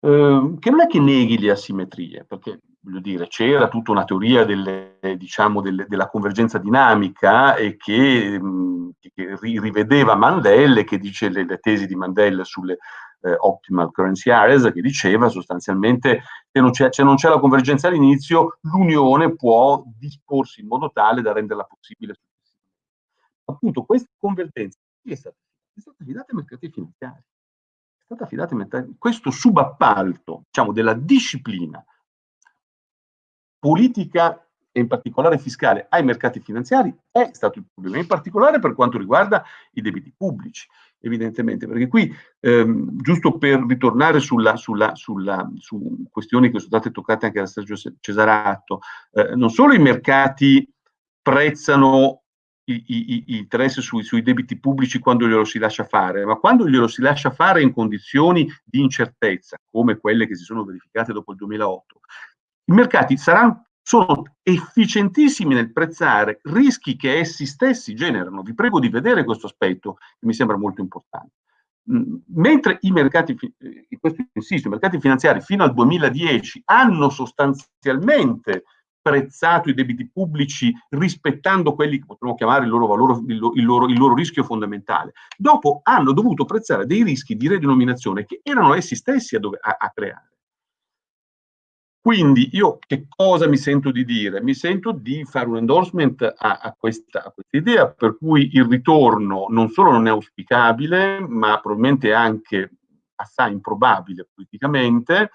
eh, che non è che neghi le asimmetrie, perché voglio dire, c'era tutta una teoria delle, diciamo, delle, della convergenza dinamica e che, mh, che rivedeva Mandel che dice le, le tesi di Mandel sulle eh, optimal currency areas, che diceva sostanzialmente che non c'è, non c'è la convergenza all'inizio, l'unione può disporsi in modo tale da renderla possibile. Appunto, questa convergenza è stata affidata ai mercati finanziari. Stata affidata ai mercati, questo subappalto, diciamo, della disciplina politica e in particolare fiscale ai mercati finanziari è stato il problema, in particolare per quanto riguarda i debiti pubblici, evidentemente, perché qui, ehm, giusto per ritornare sulla, sulla, sulla, su questioni che sono state toccate anche da Sergio Cesarato, eh, non solo i mercati prezzano i, i, i interessi sui, sui, debiti pubblici quando glielo si lascia fare, ma quando glielo si lascia fare in condizioni di incertezza, come quelle che si sono verificate dopo il 2008, i mercati saranno, sono efficientissimi nel prezzare rischi che essi stessi generano. Vi prego di vedere questo aspetto che mi sembra molto importante. Mm, mentre i mercati, questo insisto, i mercati finanziari fino al 2010 hanno sostanzialmente prezzato i debiti pubblici rispettando quelli che potremmo chiamare il loro valore, il, il, loro, il loro rischio fondamentale. Dopo hanno dovuto prezzare dei rischi di redenominazione che erano essi stessi a, dove, a, a creare. Quindi io che cosa mi sento di dire? Mi sento di fare un endorsement a, a, questa, a, questa, idea per cui il ritorno non solo non è auspicabile, ma probabilmente anche assai improbabile politicamente,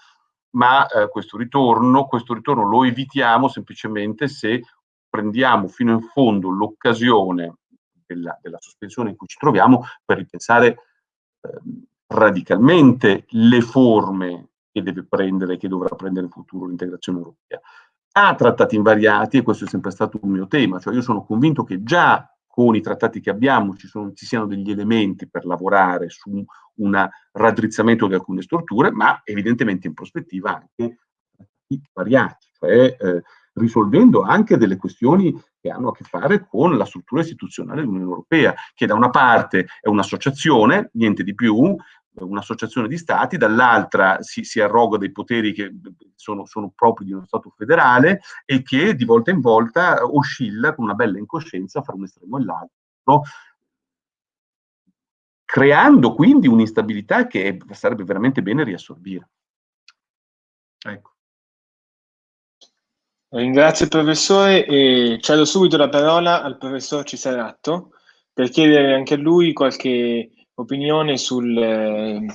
ma eh, questo, ritorno, questo ritorno lo evitiamo semplicemente se prendiamo fino in fondo l'occasione della, della, sospensione in cui ci troviamo per ripensare eh, radicalmente le forme che deve prendere, che dovrà prendere in futuro l'integrazione europea. Ha trattati invariati, e questo è sempre stato un mio tema, cioè io sono convinto che già con i trattati che abbiamo ci, sono, ci siano degli elementi per lavorare su un raddrizzamento di alcune strutture, ma evidentemente in prospettiva anche variati, cioè eh, risolvendo anche delle questioni che hanno a che fare con la struttura istituzionale dell'Unione Europea, che da una parte è un'associazione, niente di più, un'associazione di stati, dall'altra si, si, arroga dei poteri che sono, sono, propri di uno Stato federale e che di volta in volta oscilla con una bella incoscienza fra un estremo e l'altro, creando quindi un'instabilità che sarebbe veramente bene riassorbire. Ecco. Ringrazio il professore e cedo subito la parola al professor Cisaratto per chiedere anche a lui qualche opinione sul eh,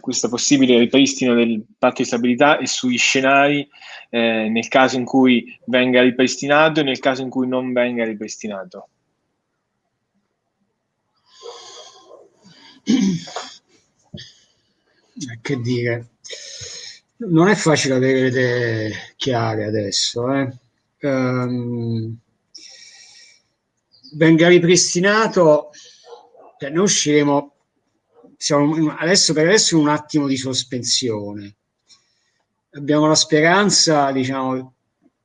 questo possibile ripristino del patto di stabilità e sugli scenari eh, nel caso in cui venga ripristinato e nel caso in cui non venga ripristinato. Che dire, non è facile avere le idee chiare adesso. Eh? Um, venga ripristinato, cioè noi usciremo siamo adesso per adesso un attimo di sospensione. Abbiamo la speranza, diciamo,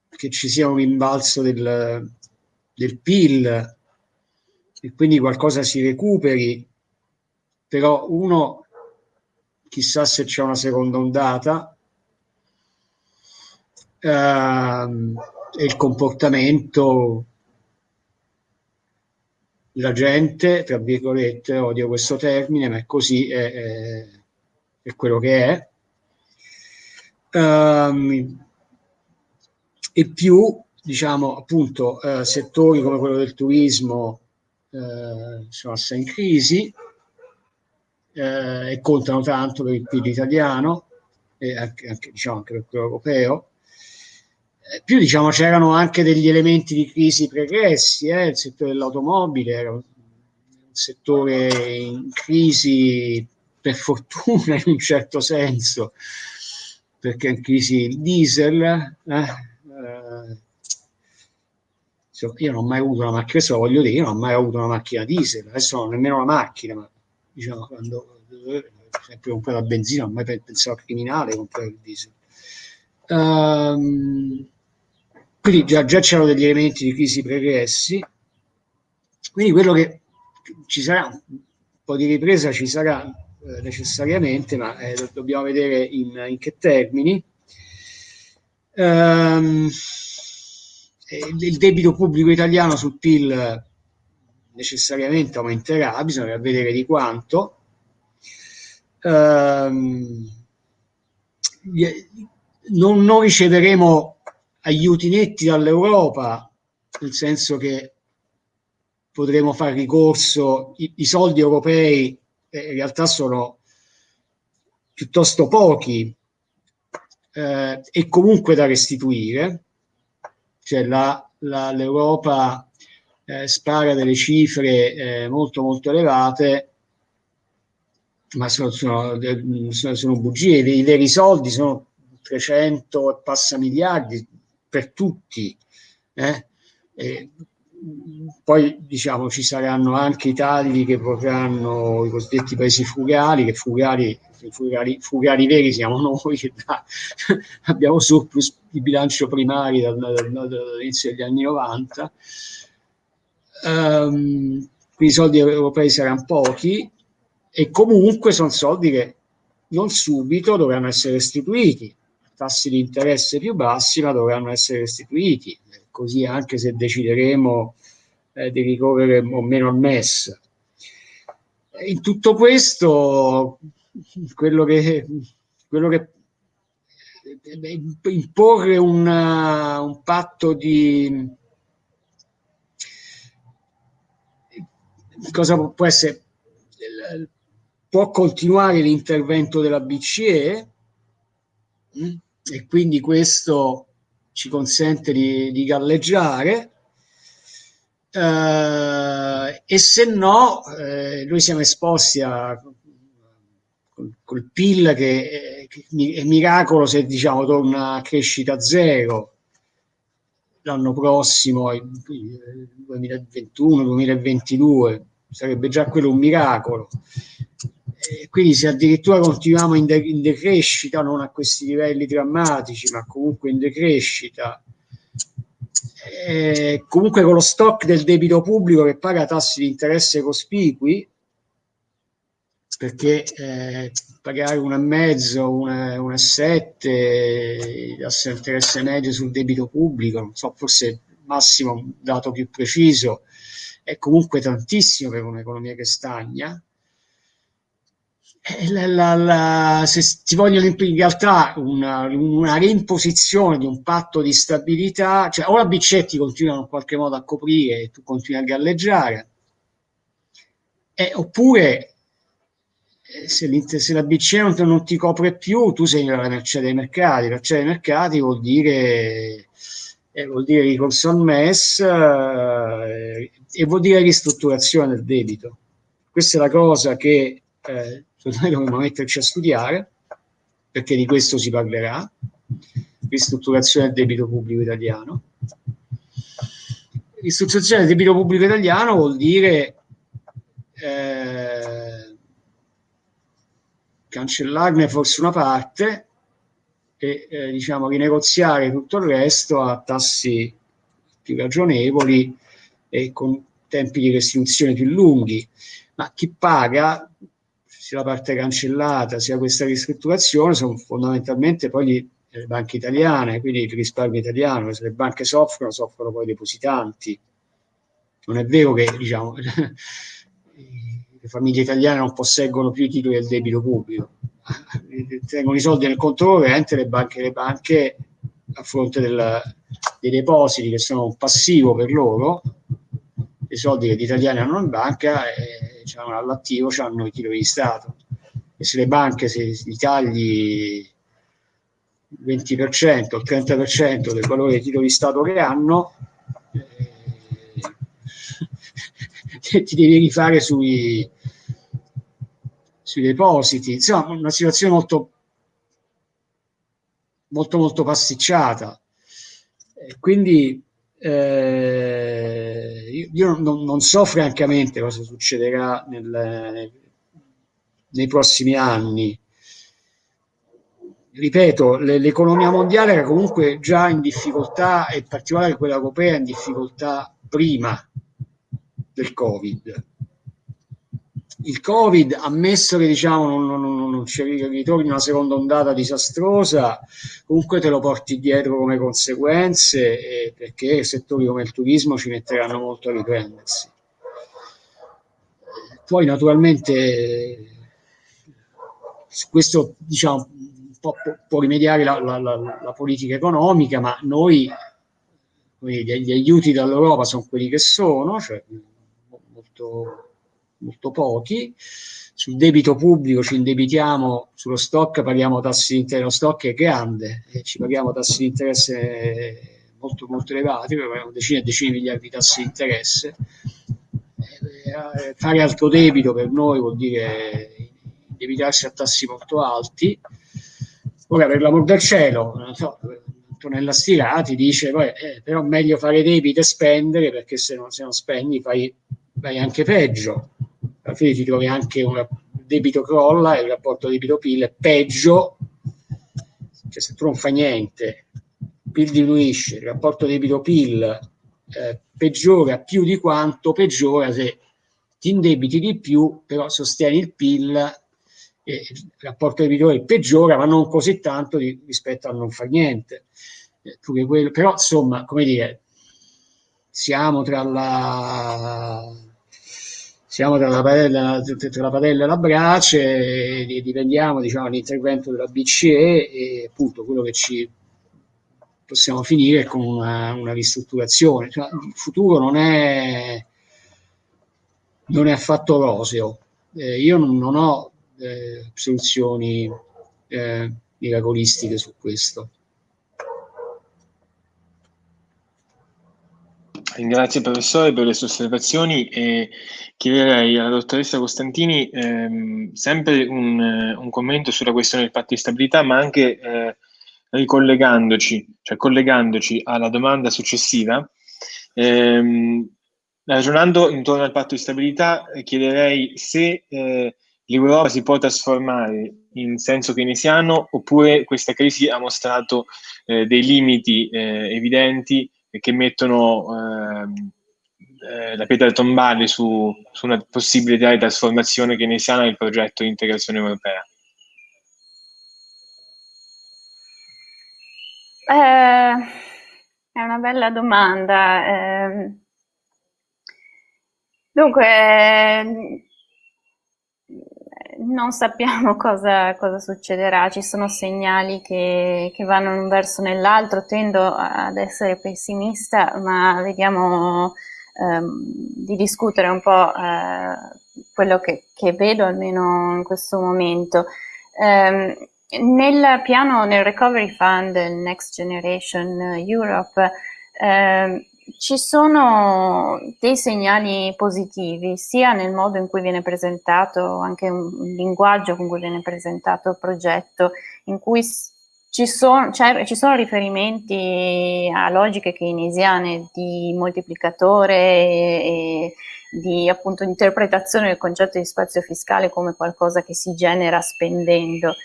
che ci sia un rimbalzo del, del PIL e quindi qualcosa si recuperi, però uno chissà se c'è una seconda ondata ehm, e il comportamento la gente, tra virgolette, odio questo termine, ma è così, è, è, è quello che è. Um, e più, diciamo, appunto, uh, settori come quello del turismo uh, sono assai in crisi uh, e contano tanto per il PIL italiano e anche, anche, diciamo, anche per quello europeo più diciamo c'erano anche degli elementi di crisi pregressi, eh? il settore dell'automobile era un settore in crisi per fortuna in un certo senso, perché in crisi il diesel. Eh? Eh, io non ho mai avuto una macchina, questo lo voglio dire, io non ho mai avuto una macchina diesel, adesso non ho nemmeno una macchina, ma diciamo quando sempre comprare la benzina, non ho mai pensato criminale comprare il diesel. Um, quindi già, già c'erano degli elementi di crisi pregressi, quindi quello che ci sarà un po' di ripresa ci sarà eh, necessariamente, ma eh, dobbiamo vedere in, in che termini. Um, il debito pubblico italiano sul PIL necessariamente aumenterà, bisogna vedere di quanto. Um, non, non riceveremo aiuti netti dall'Europa, nel senso che potremo fare ricorso, i, i soldi europei eh, in realtà sono piuttosto pochi eh, e comunque da restituire, cioè l'Europa eh, spara delle cifre eh, molto molto elevate ma sono, sono, sono bugie, i veri soldi sono 300 e passa miliardi, per tutti. Eh? poi diciamo ci saranno anche i tagli che vorranno i cosiddetti paesi frugali, che frugali, frugali, frugali veri siamo noi che da, abbiamo surplus di bilancio primari dal, dal, dall'inizio degli anni 90. Um, ehm, quindi i soldi europei saranno pochi e comunque sono soldi che non subito dovranno essere restituiti tassi di interesse più bassi, ma dovranno essere restituiti, così anche se decideremo eh, di ricorrere o meno al MES. In tutto questo, quello che, quello che imporre una, un patto di cosa può essere può continuare l'intervento della BCE mm, e quindi questo ci consente di, di galleggiare. Eh, e se no eh, noi siamo esposti a col, col PIL che, che, è miracolo se diciamo torna a crescita zero l'anno prossimo 2021-2022 sarebbe già quello un miracolo. eh, quindi se addirittura continuiamo in, de in, decrescita, non a questi livelli drammatici, ma comunque in decrescita, eh, comunque con lo stock del debito pubblico che paga tassi di interesse cospicui, perché eh, pagare un e mezzo, un sette, tasso di interesse medio sul debito pubblico, non so, forse massimo un dato più preciso, è comunque tantissimo per un'economia che stagna. eh, la, la, la, se ti vogliono in realtà una, una, reimposizione di un patto di stabilità, cioè o la BCE ti continua in qualche modo a coprire e tu continui a galleggiare, eh, oppure eh, se, se, la BCE non, non, ti copre più, tu sei nella merce dei mercati. La merce dei mercati vuol dire, eh, vuol dire ricorso al MES eh, e vuol dire ristrutturazione del debito. Questa è la cosa che eh, noi dovremmo metterci a studiare, perché di questo si parlerà, ristrutturazione del debito pubblico italiano. Ristrutturazione del debito pubblico italiano vuol dire eh, cancellarne forse una parte e eh, diciamo rinegoziare tutto il resto a tassi più ragionevoli e con tempi di restituzione più lunghi. Ma chi paga sia la parte cancellata sia questa ristrutturazione sono fondamentalmente poi le banche italiane, quindi il risparmio italiano, se le banche soffrono, soffrono poi i depositanti. Non è vero che diciamo, le famiglie italiane non posseggono più i titoli del debito pubblico, tengono i soldi nel conto corrente le banche, le banche a fronte del, dei depositi che sono un passivo per loro, i soldi che gli italiani hanno in banca e diciamo, all'attivo hanno i titoli di Stato. E se le banche se li tagli il 20% o il 30% del valore dei titoli di Stato che hanno eh, ti devi rifare sui, sui depositi. Insomma una situazione molto molto molto pasticciata quindi eh, io non, non, so francamente cosa succederà nel, nei prossimi anni. Ripeto, l'economia mondiale era comunque già in difficoltà, e in particolare quella europea in difficoltà prima del Covid il Covid, ammesso che diciamo, non, non, non ci ritorni una seconda ondata disastrosa, comunque te lo porti dietro come conseguenze perché settori come il turismo ci metteranno molto a riprendersi. Poi naturalmente questo diciamo, può, può rimediare la, la, la, la, politica economica, ma noi gli, gli aiuti dall'Europa sono quelli che sono, cioè molto molto pochi. Sul debito pubblico ci indebitiamo, sullo stock paghiamo tassi di interesse, lo stock è grande ci paghiamo tassi di interesse molto, molto elevati, paghiamo decine e decine di miliardi di tassi di interesse. Eh, fare altro debito per noi vuol dire indebitarsi a tassi molto alti. Ora, per l'amor del cielo, non so, Antonella Stirati dice, eh, però meglio fare debito e spendere perché se non, se non spendi fai, fai anche peggio ti trovi anche un debito crolla e il rapporto debito-PIL è peggio, cioè se tu non fai niente, il PIL diminuisce, il rapporto debito-PIL eh, peggiora più di quanto peggiora se ti indebiti di più, però sostieni il PIL e il rapporto debitore peggiora, ma non così tanto di, rispetto a non far niente. Eh, quello, però, insomma, come dire, siamo tra la siamo tra la padella, tra la padella e la brace e dipendiamo diciamo, dall'intervento della BCE e appunto quello che ci possiamo finire con una, una ristrutturazione. Cioè, il futuro non è, non è affatto roseo. Eh, io non, non ho eh, soluzioni eh, miracolistiche su questo. Il professore per le sue osservazioni e chiederei alla dottoressa Costantini ehm, sempre un, un, commento sulla questione del patto di stabilità, ma anche eh, ricollegandoci, cioè collegandoci alla domanda successiva. Ehm, ragionando intorno al patto di stabilità, eh, chiederei se eh, l'Europa si può trasformare in senso keynesiano oppure questa crisi ha mostrato eh, dei limiti eh, evidenti che mettono ehm, eh, la pietra tombale su, su una possibile idea di trasformazione keynesiana del progetto di integrazione europea? Eh, è una bella domanda. Eh, dunque, non sappiamo cosa, cosa, succederà, ci sono segnali che, che vanno in un verso o nell'altro, tendo ad essere pessimista, ma vediamo ehm, di discutere un po' eh, quello che, che, vedo almeno in questo momento. Eh, nel piano, nel Recovery Fund Next Generation Europe, eh, ci sono dei segnali positivi, sia nel modo in cui viene presentato, anche un linguaggio con cui viene presentato il progetto, in cui ci sono, cioè, ci sono riferimenti a logiche keynesiane di moltiplicatore e di appunto interpretazione del concetto di spazio fiscale come qualcosa che si genera spendendo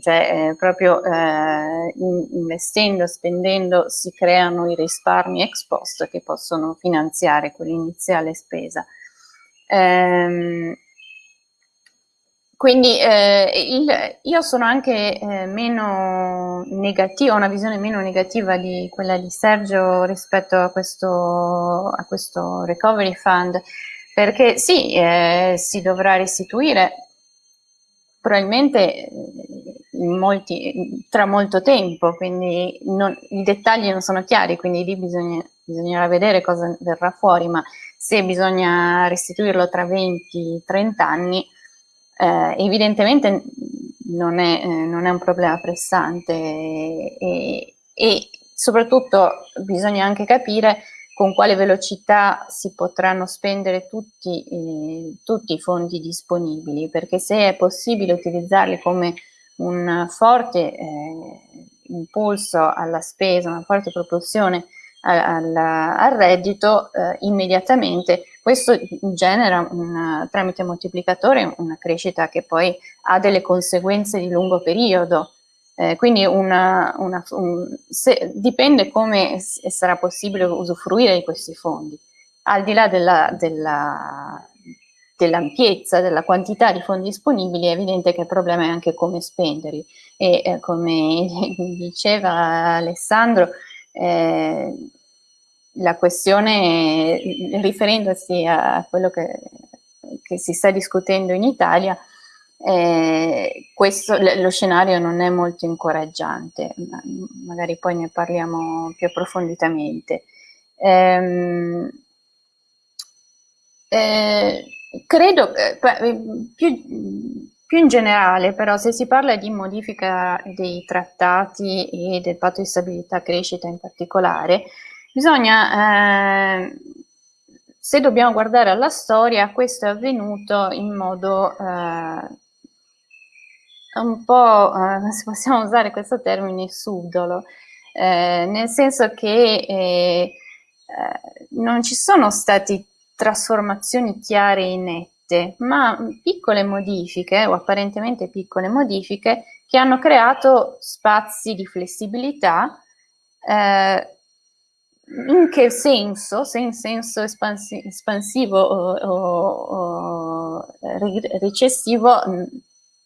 cioè eh, proprio eh, investendo, spendendo si creano i risparmi ex post che possono finanziare quell'iniziale spesa. Ehm, quindi eh, il, io sono anche eh, meno negativa, ho una visione meno negativa di quella di Sergio rispetto a questo, a questo recovery fund, perché sì, eh, si dovrà restituire probabilmente molti, tra molto tempo, quindi non, i dettagli non sono chiari, quindi lì bisogna, bisognerà vedere cosa verrà fuori, ma se bisogna restituirlo tra 20-30 anni, eh, evidentemente non è, eh, non è, un problema pressante e, e soprattutto bisogna anche capire con quale velocità si potranno spendere tutti, eh, tutti, i fondi disponibili, perché se è possibile utilizzarli come un forte eh, impulso alla spesa, una forte propulsione al, al reddito, eh, immediatamente questo genera una, tramite moltiplicatore una crescita che poi ha delle conseguenze di lungo periodo. Eh, quindi una, una, un, se, dipende come sarà possibile usufruire di questi fondi. Al di là della, della dell'ampiezza, della quantità di fondi disponibili, è evidente che il problema è anche come spenderli e eh, come diceva Alessandro, eh, la questione, riferendosi a quello che, che, si sta discutendo in Italia, eh, questo, lo scenario non è molto incoraggiante, magari poi ne parliamo più approfonditamente. Ehm, eh, Credo, eh, più, più, in generale, però, se si parla di modifica dei trattati e del patto di stabilità e crescita in particolare, bisogna, eh, se dobbiamo guardare alla storia, questo è avvenuto in modo eh, un po', eh, se possiamo usare questo termine, subdolo, eh, nel senso che eh, non ci sono stati trasformazioni chiare e nette, ma piccole modifiche o apparentemente piccole modifiche che hanno creato spazi di flessibilità eh, in che senso, se in senso espansi espansivo o, o, o recessivo,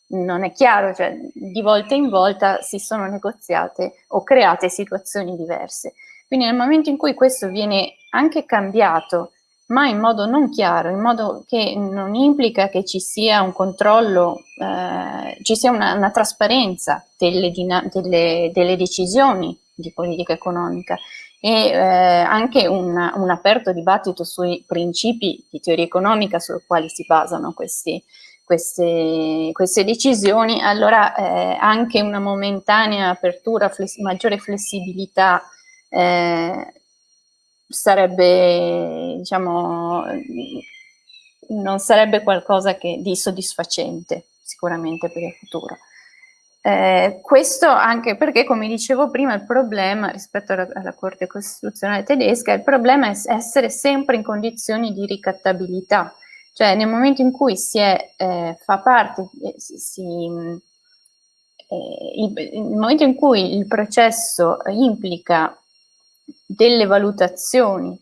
non è chiaro, cioè di volta in volta si sono negoziate o create situazioni diverse. Quindi nel momento in cui questo viene anche cambiato, ma in modo non chiaro, in modo che non implica che ci sia un controllo, eh, ci sia una, una trasparenza delle, delle, delle, decisioni di politica economica e eh, anche un, un, aperto dibattito sui principi di teoria economica sui quali si basano questi, queste, queste decisioni, allora eh, anche una momentanea apertura, fless maggiore flessibilità eh, sarebbe, diciamo, non sarebbe qualcosa che, di soddisfacente sicuramente per il futuro. Eh, questo anche perché, come dicevo prima, il problema rispetto alla, alla, Corte Costituzionale tedesca, il problema è essere sempre in condizioni di ricattabilità, cioè nel momento in cui si è, eh, fa parte, eh, si, si, eh, il, il, momento in cui il processo implica delle valutazioni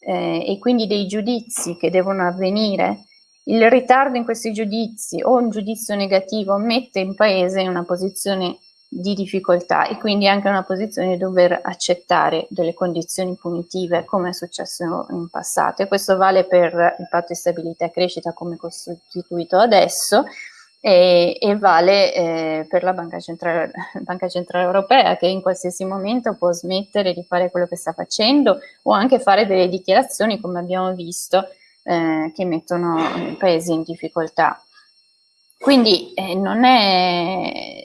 eh, e quindi dei giudizi che devono avvenire, il ritardo in questi giudizi o un giudizio negativo mette il paese in una posizione di difficoltà e quindi anche una posizione di dover accettare delle condizioni punitive come è successo in passato. E questo vale per il patto di stabilità e crescita come costituito adesso e, e vale eh, per la Banca Centrale, Banca Centrale Europea che in qualsiasi momento può smettere di fare quello che sta facendo o anche fare delle dichiarazioni come abbiamo visto eh, che mettono i paesi in difficoltà. Quindi eh, non è,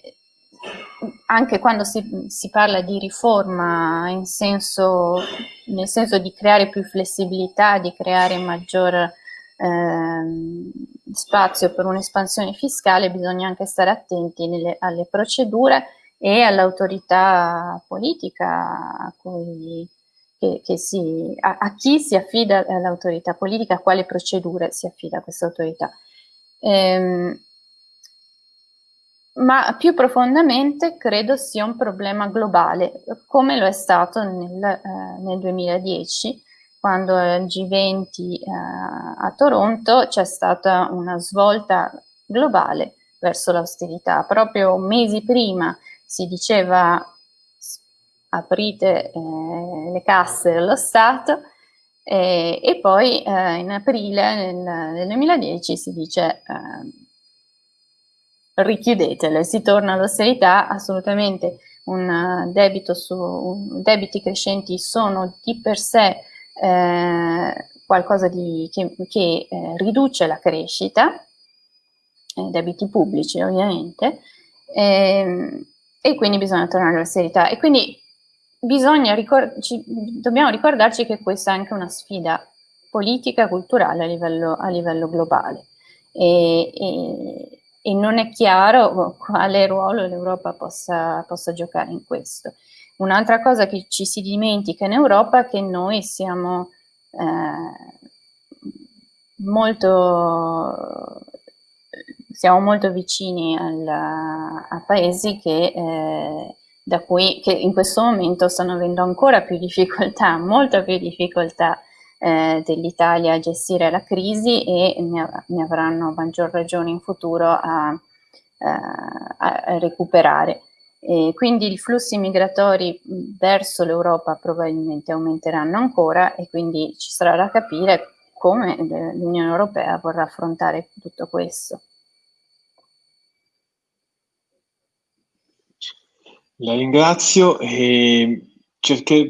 anche quando si, si parla di riforma senso, nel senso di creare più flessibilità, di creare maggior ehm, spazio per un'espansione fiscale, bisogna anche stare attenti nelle, alle procedure e all'autorità politica a, cui, che, che si, a, a, chi si affida l'autorità politica, a quale procedure si affida questa autorità. Ehm, ma più profondamente credo sia un problema globale, come lo è stato nel, eh, nel 2010, quando al G20 eh, a Toronto c'è stata una svolta globale verso l'austerità. Proprio mesi prima si diceva aprite eh, le casse dello Stato eh, e poi eh, in aprile nel, nel, 2010 si dice eh, richiudetele, si torna all'austerità, assolutamente un debito su debiti crescenti sono di per sé eh, qualcosa di, che, che eh, riduce la crescita, eh, debiti pubblici ovviamente, ehm, e quindi bisogna tornare alla serietà. E quindi ricor ci, dobbiamo ricordarci che questa è anche una sfida politica, culturale a livello, a livello globale. E, e, e, non è chiaro quale ruolo l'Europa possa, possa giocare in questo. Un'altra cosa che ci si dimentica in Europa è che noi siamo eh, molto, siamo molto vicini al, a paesi che, eh, da cui, che in questo momento stanno avendo ancora più difficoltà, molta più difficoltà eh, dell'Italia a gestire la crisi e ne, ne, avranno maggior ragione in futuro a, a, a recuperare. E quindi i flussi migratori verso l'Europa probabilmente aumenteranno ancora e quindi ci sarà da capire come l'Unione Europea vorrà affrontare tutto questo. La ringrazio e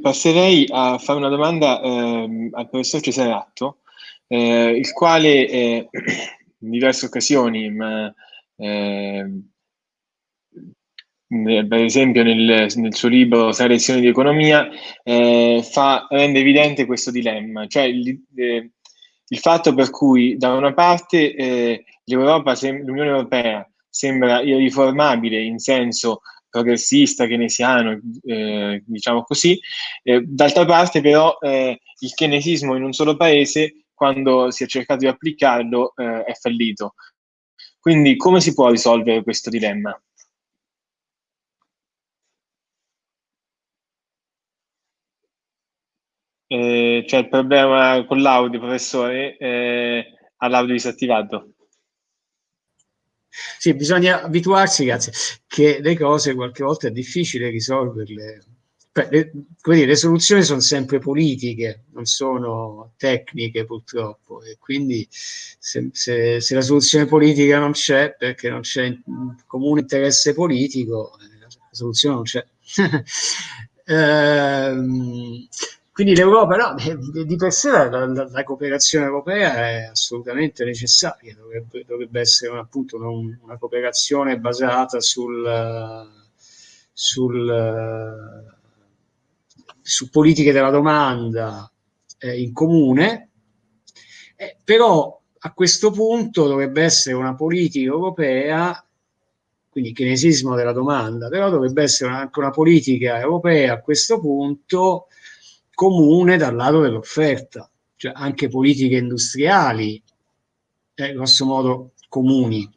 passerei a fare una domanda eh, al professor Cesaratto, eh, il quale eh, in diverse occasioni, ma eh, per esempio nel, nel, suo libro Sei lezioni di economia, eh, fa, rende evidente questo dilemma, cioè il, eh, il, fatto per cui da una parte eh, l'Unione Europea sembra irriformabile in senso progressista, keynesiano, eh, diciamo così, eh, d'altra parte però eh, il keynesismo in un solo paese, quando si è cercato di applicarlo, è fallito. Quindi come si può risolvere questo dilemma? Eh, c'è il problema con l'audio, professore, eh, l'audio disattivato. sì, bisogna abituarsi, grazie, che le cose qualche volta è difficile risolverle. Le, dire, le soluzioni sono sempre politiche, non sono tecniche purtroppo, e quindi se, se, se la soluzione politica non c'è perché non c'è comune interesse politico, eh, la soluzione non c'è. ehm, quindi l'Europa, no, di per sé la, la, la, cooperazione europea è assolutamente necessaria, dovrebbe, dovrebbe essere un, appunto una, una, cooperazione basata sul, sul, su politiche della domanda eh, in comune, eh, però a questo punto dovrebbe essere una politica europea quindi chinesismo della domanda, però dovrebbe essere anche una politica europea a questo punto comune dal lato dell'offerta, cioè anche politiche industriali, eh, grosso modo comuni,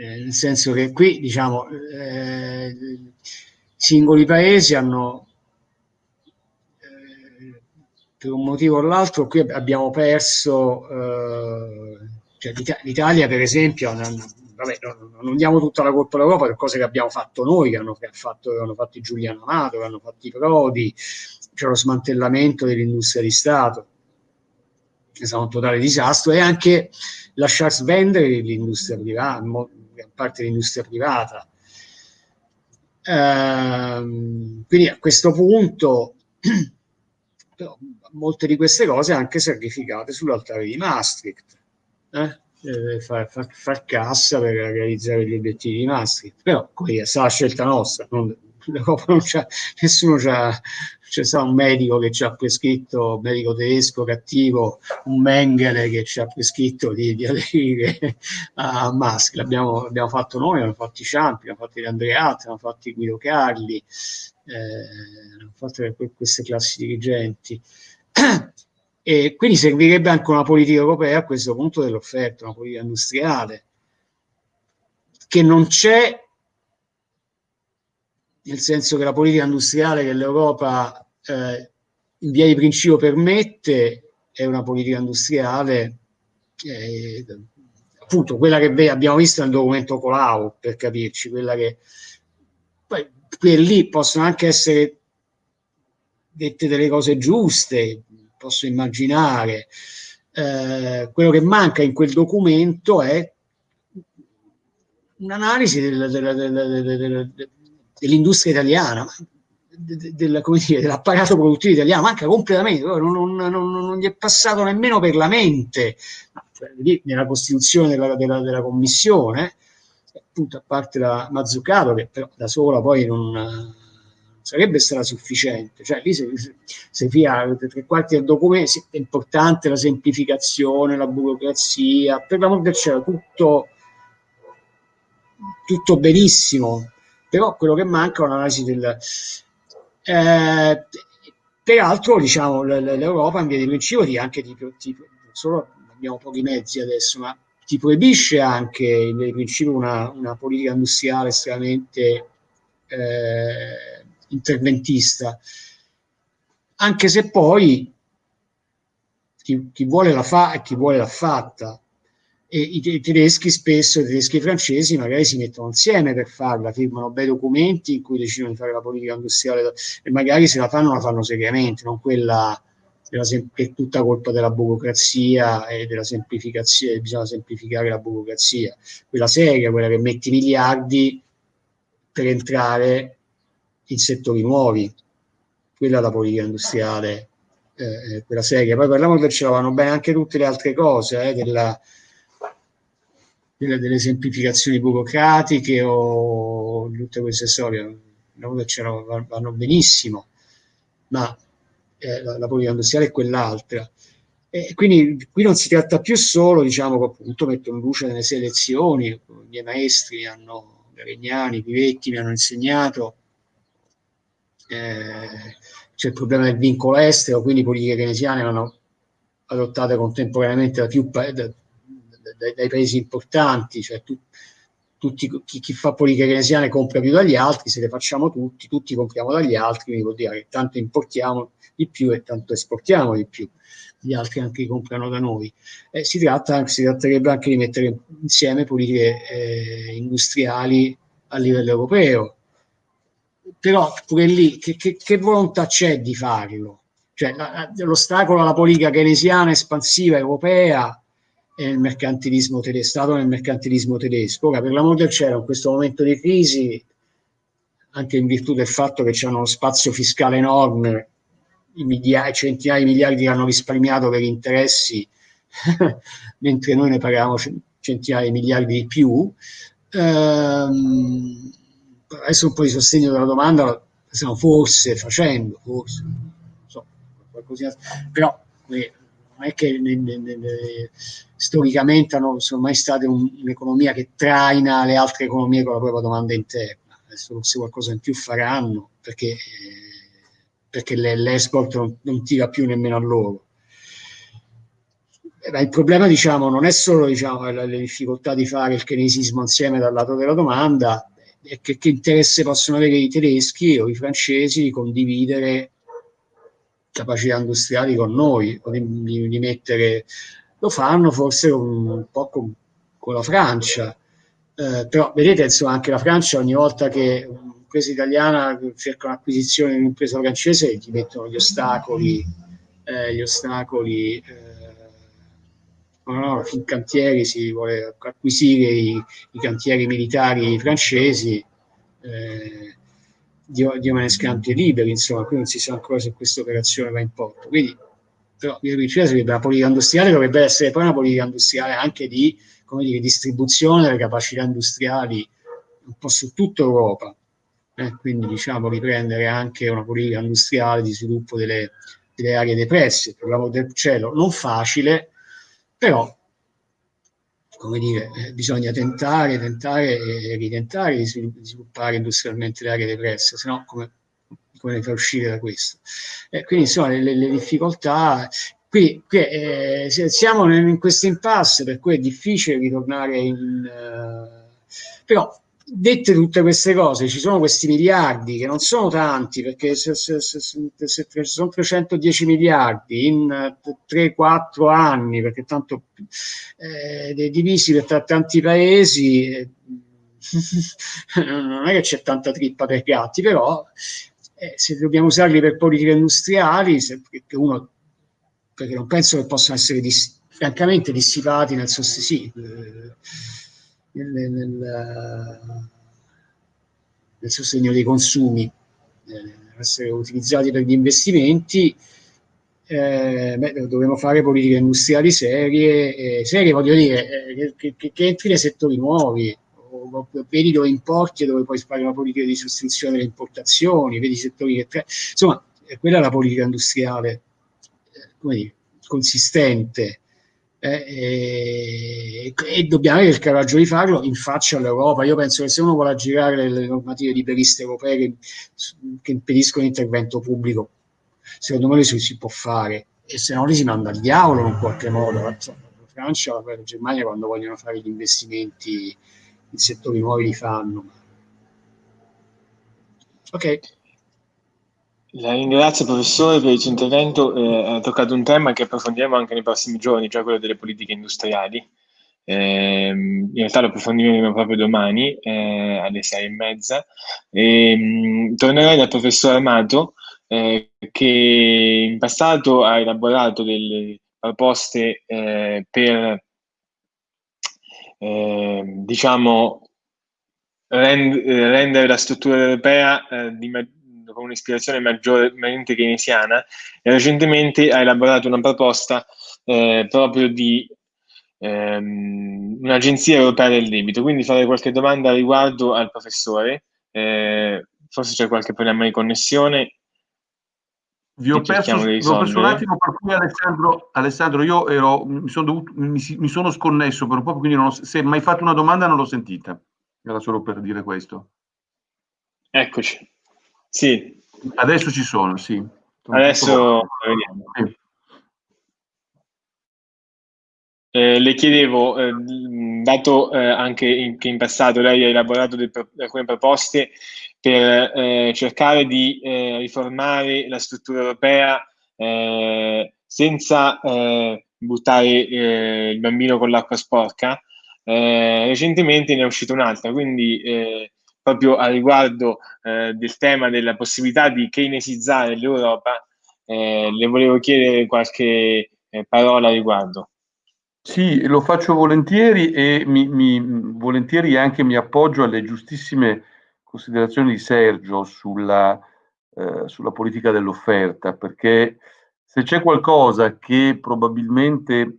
eh, nel senso che qui diciamo eh, singoli paesi hanno eh, per un motivo o l'altro qui abbiamo perso eh, cioè l'Italia per esempio vabbè, non, non, diamo tutta la colpa all'Europa per cose che abbiamo fatto noi che hanno, che fatto, che hanno fatto Giuliano Amato che hanno fatto i Prodi c'è lo smantellamento dell'industria di Stato, che sarà un totale disastro, e anche lasciar svendere l'industria privata, parte dell'industria privata. Ehm, quindi a questo punto però, molte di queste cose anche sacrificate sull'altare di Maastricht. Eh? Eh, far, far, far, cassa per realizzare gli obiettivi di Maastricht, però quella sarà la scelta nostra, non, l'Europa non c'ha, nessuno c'ha, c'è stato un medico che ci ha prescritto, un medico tedesco cattivo, un Mengele che ci ha prescritto di, di aderire a Musk. L'abbiamo, fatto noi, l'hanno fatto i Ciampi, l'hanno fatto gli Andreatti, l'hanno fatto i Guido Carli, eh, l'hanno fatto queste classi dirigenti. E quindi servirebbe anche una politica europea a questo punto dell'offerta, una politica industriale, che non c'è nel senso che la politica industriale che l'Europa eh, in via di principio permette è una politica industriale eh, appunto quella che abbiamo visto nel documento Colau per capirci, quella che poi per lì possono anche essere dette delle cose giuste, posso immaginare. Eh, quello che manca in quel documento è un'analisi del, del, del, dell'industria italiana, del, dell'apparato produttivo italiano, manca completamente, non, non, non, non, gli è passato nemmeno per la mente, cioè, nella costituzione della, della, della commissione, appunto a parte la Mazzucato, che però da sola poi non sarebbe stata sufficiente, cioè lì se, se via tre quarti del documento è importante la semplificazione, la burocrazia, per l'amor del cielo tutto, tutto benissimo, però quello che manca è un'analisi del... Eh, peraltro, diciamo, l'Europa in via di principio di anche di, di, solo abbiamo pochi mezzi adesso, ma ti proibisce anche in via di principio una, una politica industriale estremamente eh, interventista, anche se poi chi, chi vuole la fa e chi vuole l'ha fatta e i, i, tedeschi spesso, i tedeschi e i francesi magari si mettono insieme per farla, firmano bei documenti in cui decidono di fare la politica industriale e magari se la fanno la fanno seriamente, non quella che è tutta colpa della burocrazia e della semplificazione, bisogna semplificare la burocrazia, quella seria, quella che metti miliardi per entrare in settori nuovi, quella è la politica industriale, eh, quella seria. Poi parliamo del cielo, vanno bene anche tutte le altre cose, eh, della, delle, delle semplificazioni burocratiche o tutte queste storie, vanno benissimo, ma eh, la, la politica industriale è quell'altra. E quindi qui non si tratta più solo, diciamo, che appunto metto in luce nelle selezioni, i miei maestri hanno, Garegnani, Pivetti mi hanno insegnato, eh, c'è il problema del vincolo estero, quindi politiche keynesiane vanno adottate contemporaneamente da più, da, dai, dai paesi importanti, cioè tu, tutti, chi, chi, fa politica keynesiana compra più dagli altri, se le facciamo tutti, tutti compriamo dagli altri, quindi vuol dire che tanto importiamo di più e tanto esportiamo di più. gli altri anche comprano da noi. Eh, si, tratta, si tratterebbe anche di mettere insieme politiche eh, industriali a livello europeo. Però pure lì, che, che, che volontà c'è di farlo? Cioè, l'ostacolo alla politica keynesiana espansiva europea è il mercantilismo tedesco, stato nel mercantilismo tedesco. Ora, per l'amor del cielo, in questo momento di crisi, anche in virtù del fatto che c'è uno spazio fiscale enorme, migliaia, centinaia di miliardi che hanno risparmiato per interessi, mentre noi ne pagavamo centinaia di miliardi di più, ehm, adesso un po' di sostegno della domanda stiamo forse facendo, forse, so, qualcosina, però non è che ne, ne, ne, storicamente non sono mai state un, un'economia che traina le altre economie con la propria domanda interna. Adesso forse qualcosa in più faranno perché, eh, perché l'export non, non, tira più nemmeno a loro. Eh, il problema diciamo, non è solo diciamo, le, le difficoltà di fare il keynesismo insieme dal lato della domanda, è che, che interesse possono avere i tedeschi o i francesi di condividere capacità industriali con noi, di, di, mettere, lo fanno forse un, un po' con, con, la Francia, eh, però vedete insomma anche la Francia ogni volta che un'impresa italiana cerca un'acquisizione di un'impresa francese gli mettono gli ostacoli, eh, gli ostacoli eh, no, no, Fincantieri si vuole acquisire i, i cantieri militari francesi, eh, Me ne scampi liberi, insomma, qui non si sa ancora se questa operazione va in porto. Quindi, però, io sarebbe la politica industriale, dovrebbe essere poi una politica industriale anche di dire, distribuzione delle capacità industriali un po' su tutta Europa. Eh, quindi, diciamo, riprendere anche una politica industriale di sviluppo delle, delle aree depresse, per l'amor del cielo, non facile, però come dire, eh, bisogna tentare, tentare e ritentare di sviluppare industrialmente le aree depresse, se no come, come ne fa uscire da questo? Eh, quindi insomma le, le difficoltà, qui, qui eh, siamo in questo impasse, per cui è difficile ritornare in... Uh, però dette tutte queste cose, ci sono questi miliardi che non sono tanti, perché se, se, se, se sono 310 miliardi in 3-4 anni, perché tanto eh, divisi per tanti paesi, eh, non è che c'è tanta trippa per gatti, però eh, se dobbiamo usarli per politiche industriali, perché uno perché non penso che possano essere dis, francamente dissipati nel sostituire. Sì, nel, nel, nel sostegno dei consumi, eh, essere utilizzati per gli investimenti, eh, dovremmo fare politiche industriali serie, eh, serie voglio dire, eh, che, che, che, entri nei settori nuovi, o, o, vedi dove importi e dove poi fare una politica di sostituzione delle importazioni, vedi i settori che... Insomma, quella è la politica industriale, eh, come dire, consistente, eh, e, e, dobbiamo avere il coraggio di farlo in faccia all'Europa. Io penso che se uno vuole aggirare le normative liberiste europee che, che impediscono l'intervento pubblico, secondo me si, si può fare e se no li si manda al diavolo in qualche modo. La, Francia la Germania quando vogliono fare gli investimenti in settori nuovi li fanno. Ok. La ringrazio professore per il suo intervento, eh, ha toccato un tema che approfondiremo anche nei prossimi giorni, cioè quello delle politiche industriali. Eh, in realtà lo approfondiremo proprio domani eh, alle sei e mezza. E, mh, tornerei dal professor Amato eh, che in passato ha elaborato delle proposte eh, per eh, diciamo rend rendere la struttura europea di con un'ispirazione maggiormente keynesiana e recentemente ha elaborato una proposta eh, proprio di ehm, un'agenzia europea del debito. Quindi farei qualche domanda riguardo al professore. Eh, forse c'è qualche problema di connessione. Vi ho perso, vi ho perso un attimo per cui Alessandro, Alessandro io ero, mi, sono dovuto, mi, mi, sono sconnesso per un po', quindi ho, se mi hai fatto una domanda non l'ho sentita. Era solo per dire questo. Eccoci. Sì. Adesso ci sono, sì. Adesso vediamo. Sì. Eh, le chiedevo, eh, dato eh, anche in, che in passato lei ha elaborato de, alcune proposte per eh, cercare di eh, riformare la struttura europea, eh, senza buttare il bambino con l'acqua sporca, recentemente ne è uscita un'altra, quindi proprio a riguardo eh, del tema della possibilità di keynesizzare l'Europa, eh, le volevo chiedere qualche eh, parola a riguardo. Sì, lo faccio volentieri e mi, mi, volentieri anche mi appoggio alle giustissime considerazioni di Sergio sulla, eh, sulla politica dell'offerta, perché se c'è qualcosa che probabilmente,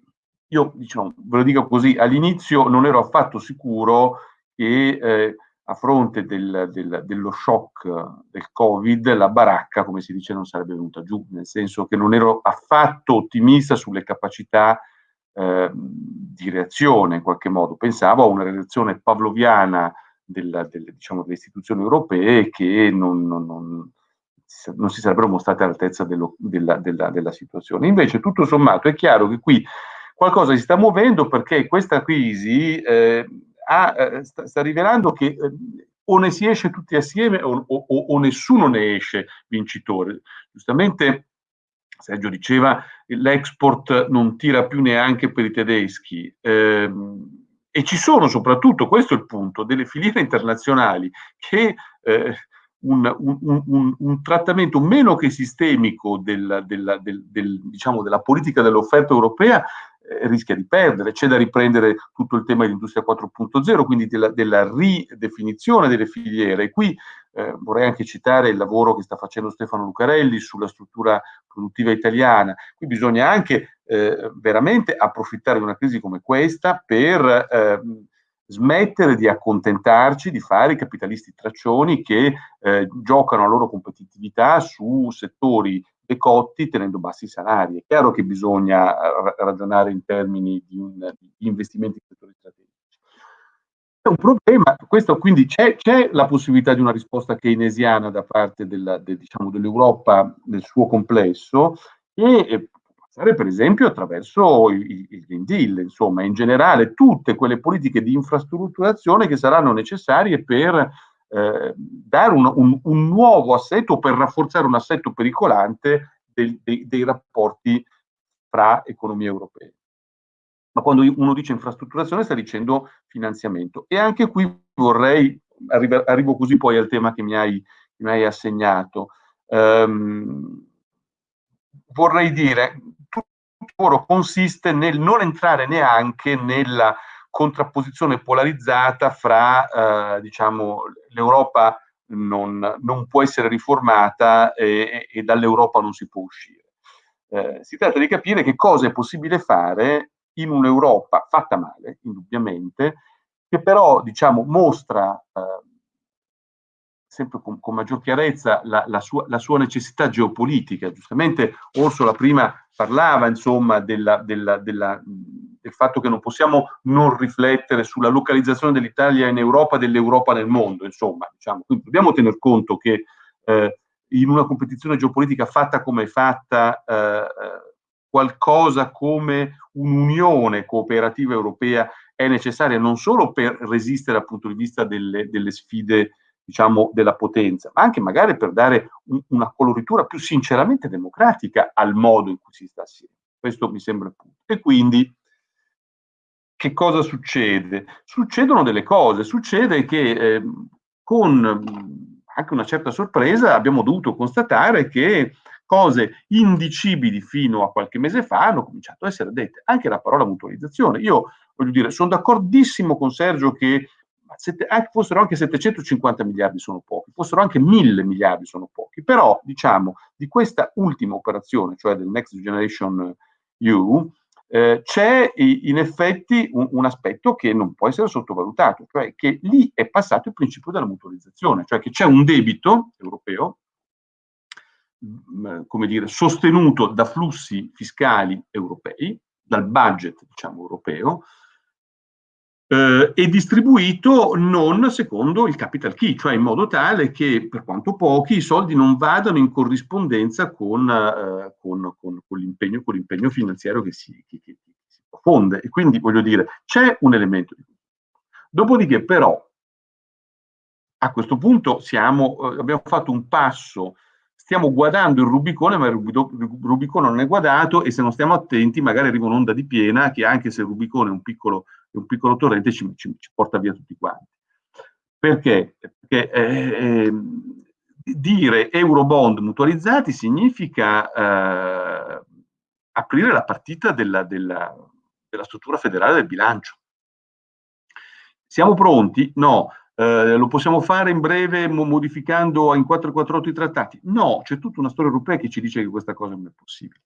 io diciamo, ve lo dico così, all'inizio non ero affatto sicuro che eh, a fronte del, del, dello shock del Covid, la baracca, come si dice, non sarebbe venuta giù, nel senso che non ero affatto ottimista sulle capacità eh, di reazione in qualche modo. Pensavo a una reazione pavloviana della, delle, diciamo, delle, istituzioni europee che non, non, non, non, si sarebbero mostrate all'altezza dello, della, della, della situazione. Invece, tutto sommato, è chiaro che qui qualcosa si sta muovendo perché questa crisi eh, ha, eh, sta, sta, rivelando che eh, o ne si esce tutti assieme o, o, o, nessuno ne esce vincitore. Giustamente Sergio diceva l'export non tira più neanche per i tedeschi. Eh, e ci sono soprattutto, questo è il punto, delle filiere internazionali che eh, un, un, un, un, trattamento meno che sistemico del, del, del, del, diciamo, della politica dell'offerta europea rischia di perdere. C'è da riprendere tutto il tema dell'industria 4.0, quindi della, della, ridefinizione delle filiere. E qui eh, vorrei anche citare il lavoro che sta facendo Stefano Lucarelli sulla struttura produttiva italiana. Qui bisogna anche eh, veramente approfittare di una crisi come questa per eh, smettere di accontentarci di fare i capitalisti traccioni che eh, giocano la loro competitività su settori decotti tenendo bassi salari. È chiaro che bisogna eh, ragionare in termini di, un, di investimenti in settori strategici. È un problema, questo quindi c'è, la possibilità di una risposta keynesiana da parte della, de, diciamo, dell'Europa nel suo complesso e per esempio attraverso il, il Green Deal, insomma in generale tutte quelle politiche di infrastrutturazione che saranno necessarie per eh, dare un, un, un, nuovo assetto, per rafforzare un assetto pericolante del, dei, dei rapporti fra economie europee. Ma quando uno dice infrastrutturazione sta dicendo finanziamento. E anche qui vorrei, arrivo, arrivo così poi al tema che mi hai, mi hai assegnato, um, vorrei dire, tutto il lavoro consiste nel non entrare neanche nella contrapposizione polarizzata fra, eh, diciamo, l'Europa non, non, può essere riformata e, e dall'Europa non si può uscire. Eh, si tratta di capire che cosa è possibile fare in un'Europa fatta male, indubbiamente, che però, diciamo, mostra eh, sempre con, con, maggior chiarezza la, la, sua, la, sua, necessità geopolitica. Giustamente Orsola prima parlava, insomma, della, della, della del fatto che non possiamo non riflettere sulla localizzazione dell'Italia in Europa e dell'Europa nel mondo, insomma, diciamo. Quindi dobbiamo tener conto che eh, in una competizione geopolitica fatta come è fatta, eh, eh qualcosa come un'unione cooperativa europea è necessaria non solo per resistere dal punto di vista delle, delle sfide diciamo, della potenza, ma anche magari per dare un, una coloritura più sinceramente democratica al modo in cui si sta assieme. Questo mi sembra il punto. E quindi che cosa succede? Succedono delle cose, succede che eh, con anche una certa sorpresa abbiamo dovuto constatare che cose indicibili fino a qualche mese fa hanno cominciato a essere dette. Anche la parola mutualizzazione. Io voglio dire, sono d'accordissimo con Sergio che sette, anche, fossero anche 750 miliardi sono pochi, fossero anche 1000 miliardi sono pochi, però diciamo di questa ultima operazione, cioè del Next Generation EU, eh, c'è in effetti un, un, aspetto che non può essere sottovalutato, cioè che lì è passato il principio della mutualizzazione, cioè che c'è un debito europeo, mh, come dire, sostenuto da flussi fiscali europei, dal budget, diciamo, europeo, eh, e distribuito non secondo il capital key, cioè in modo tale che per quanto pochi i soldi non vadano in corrispondenza con, eh, con, con, con l'impegno, finanziario che si, che, che, si profonde. E quindi voglio dire, c'è un elemento di Dopodiché però a questo punto siamo, eh, abbiamo fatto un passo stiamo guardando il Rubicone, ma il Rubicone non è guardato e se non stiamo attenti magari arriva un'onda di piena che anche se il Rubicone è un piccolo, è un piccolo torrente ci, ci, ci, porta via tutti quanti. Perché? Perché eh, dire eurobond mutualizzati significa eh, aprire la partita della, della, della struttura federale del bilancio. Siamo pronti? No. Eh, lo possiamo fare in breve modificando in 448 i trattati? No, c'è tutta una storia europea che ci dice che questa cosa non è possibile.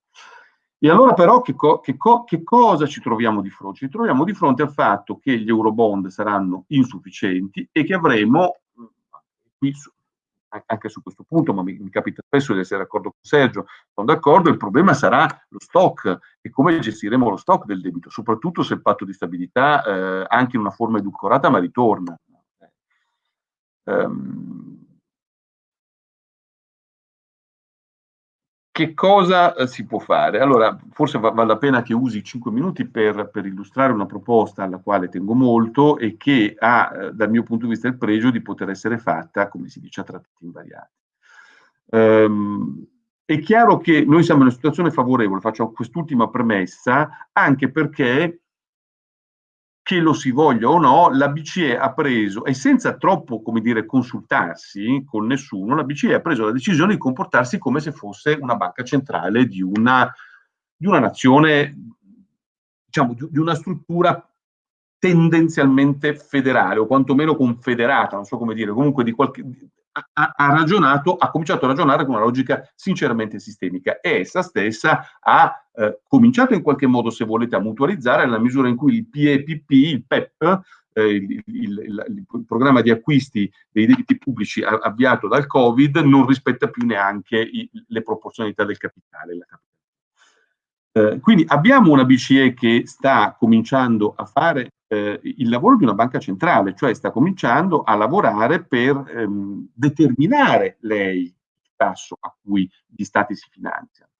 E allora però che, co che, co che, cosa ci troviamo di fronte? Ci troviamo di fronte al fatto che gli eurobond saranno insufficienti e che avremo, qui anche su questo punto, ma mi, mi, capita spesso di essere d'accordo con Sergio, sono d'accordo, il problema sarà lo stock e come gestiremo lo stock del debito, soprattutto se il patto di stabilità eh, anche in una forma edulcorata ma ritorna. Um, che cosa eh, si può fare? Allora, forse va, vale la pena che usi 5 minuti per, per, illustrare una proposta alla quale tengo molto e che ha, eh, dal mio punto di vista, il pregio di poter essere fatta, come si dice, a trattati invariati. Um, è chiaro che noi siamo in una situazione favorevole, faccio quest'ultima premessa, anche perché che lo si voglia o no, la BCE ha preso, e senza troppo, come dire, consultarsi con nessuno, la BCE ha preso la decisione di comportarsi come se fosse una banca centrale di una, di una nazione, diciamo, di, di una struttura tendenzialmente federale o quantomeno confederata, non so come dire, comunque di qualche, ha, ha, ragionato, ha cominciato a ragionare con una logica sinceramente sistemica e essa stessa ha eh, cominciato in qualche modo, se volete, a mutualizzare nella misura in cui il PEPP, il PEP, eh, il, il, il, il, programma di acquisti dei debiti pubblici avviato dal Covid, non rispetta più neanche le proporzionalità del capitale. Eh, quindi abbiamo una BCE che sta cominciando a fare eh, il lavoro di una banca centrale, cioè sta cominciando a lavorare per ehm, determinare lei il tasso a cui gli stati si finanziano,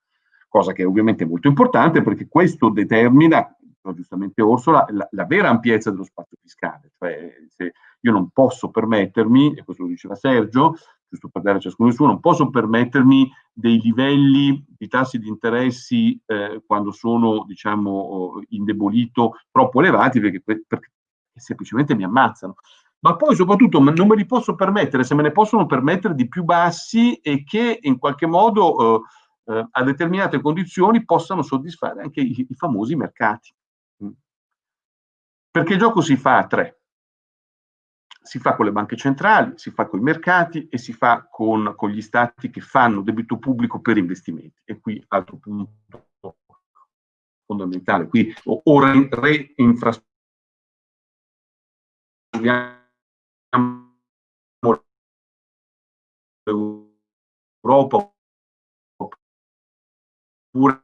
cosa che è ovviamente molto importante perché questo determina, giustamente Orsola, la, la vera ampiezza dello spazio fiscale, cioè se io non posso permettermi, e questo lo diceva Sergio, giusto per dare a ciascuno il suo, non posso permettermi dei livelli di tassi di interessi eh, quando sono, diciamo, indebolito troppo elevati perché, perché semplicemente mi ammazzano. Ma poi soprattutto non me li posso permettere, se me ne possono permettere di più bassi e che in qualche modo eh, eh, a determinate condizioni possano soddisfare anche i, i famosi mercati. Mm. Perché il gioco si fa a tre si fa con le banche centrali, si fa con i mercati e si fa con, con gli stati che fanno debito pubblico per investimenti. E qui altro punto fondamentale, qui o, o reinfrastrutturiamo l'Europa oppure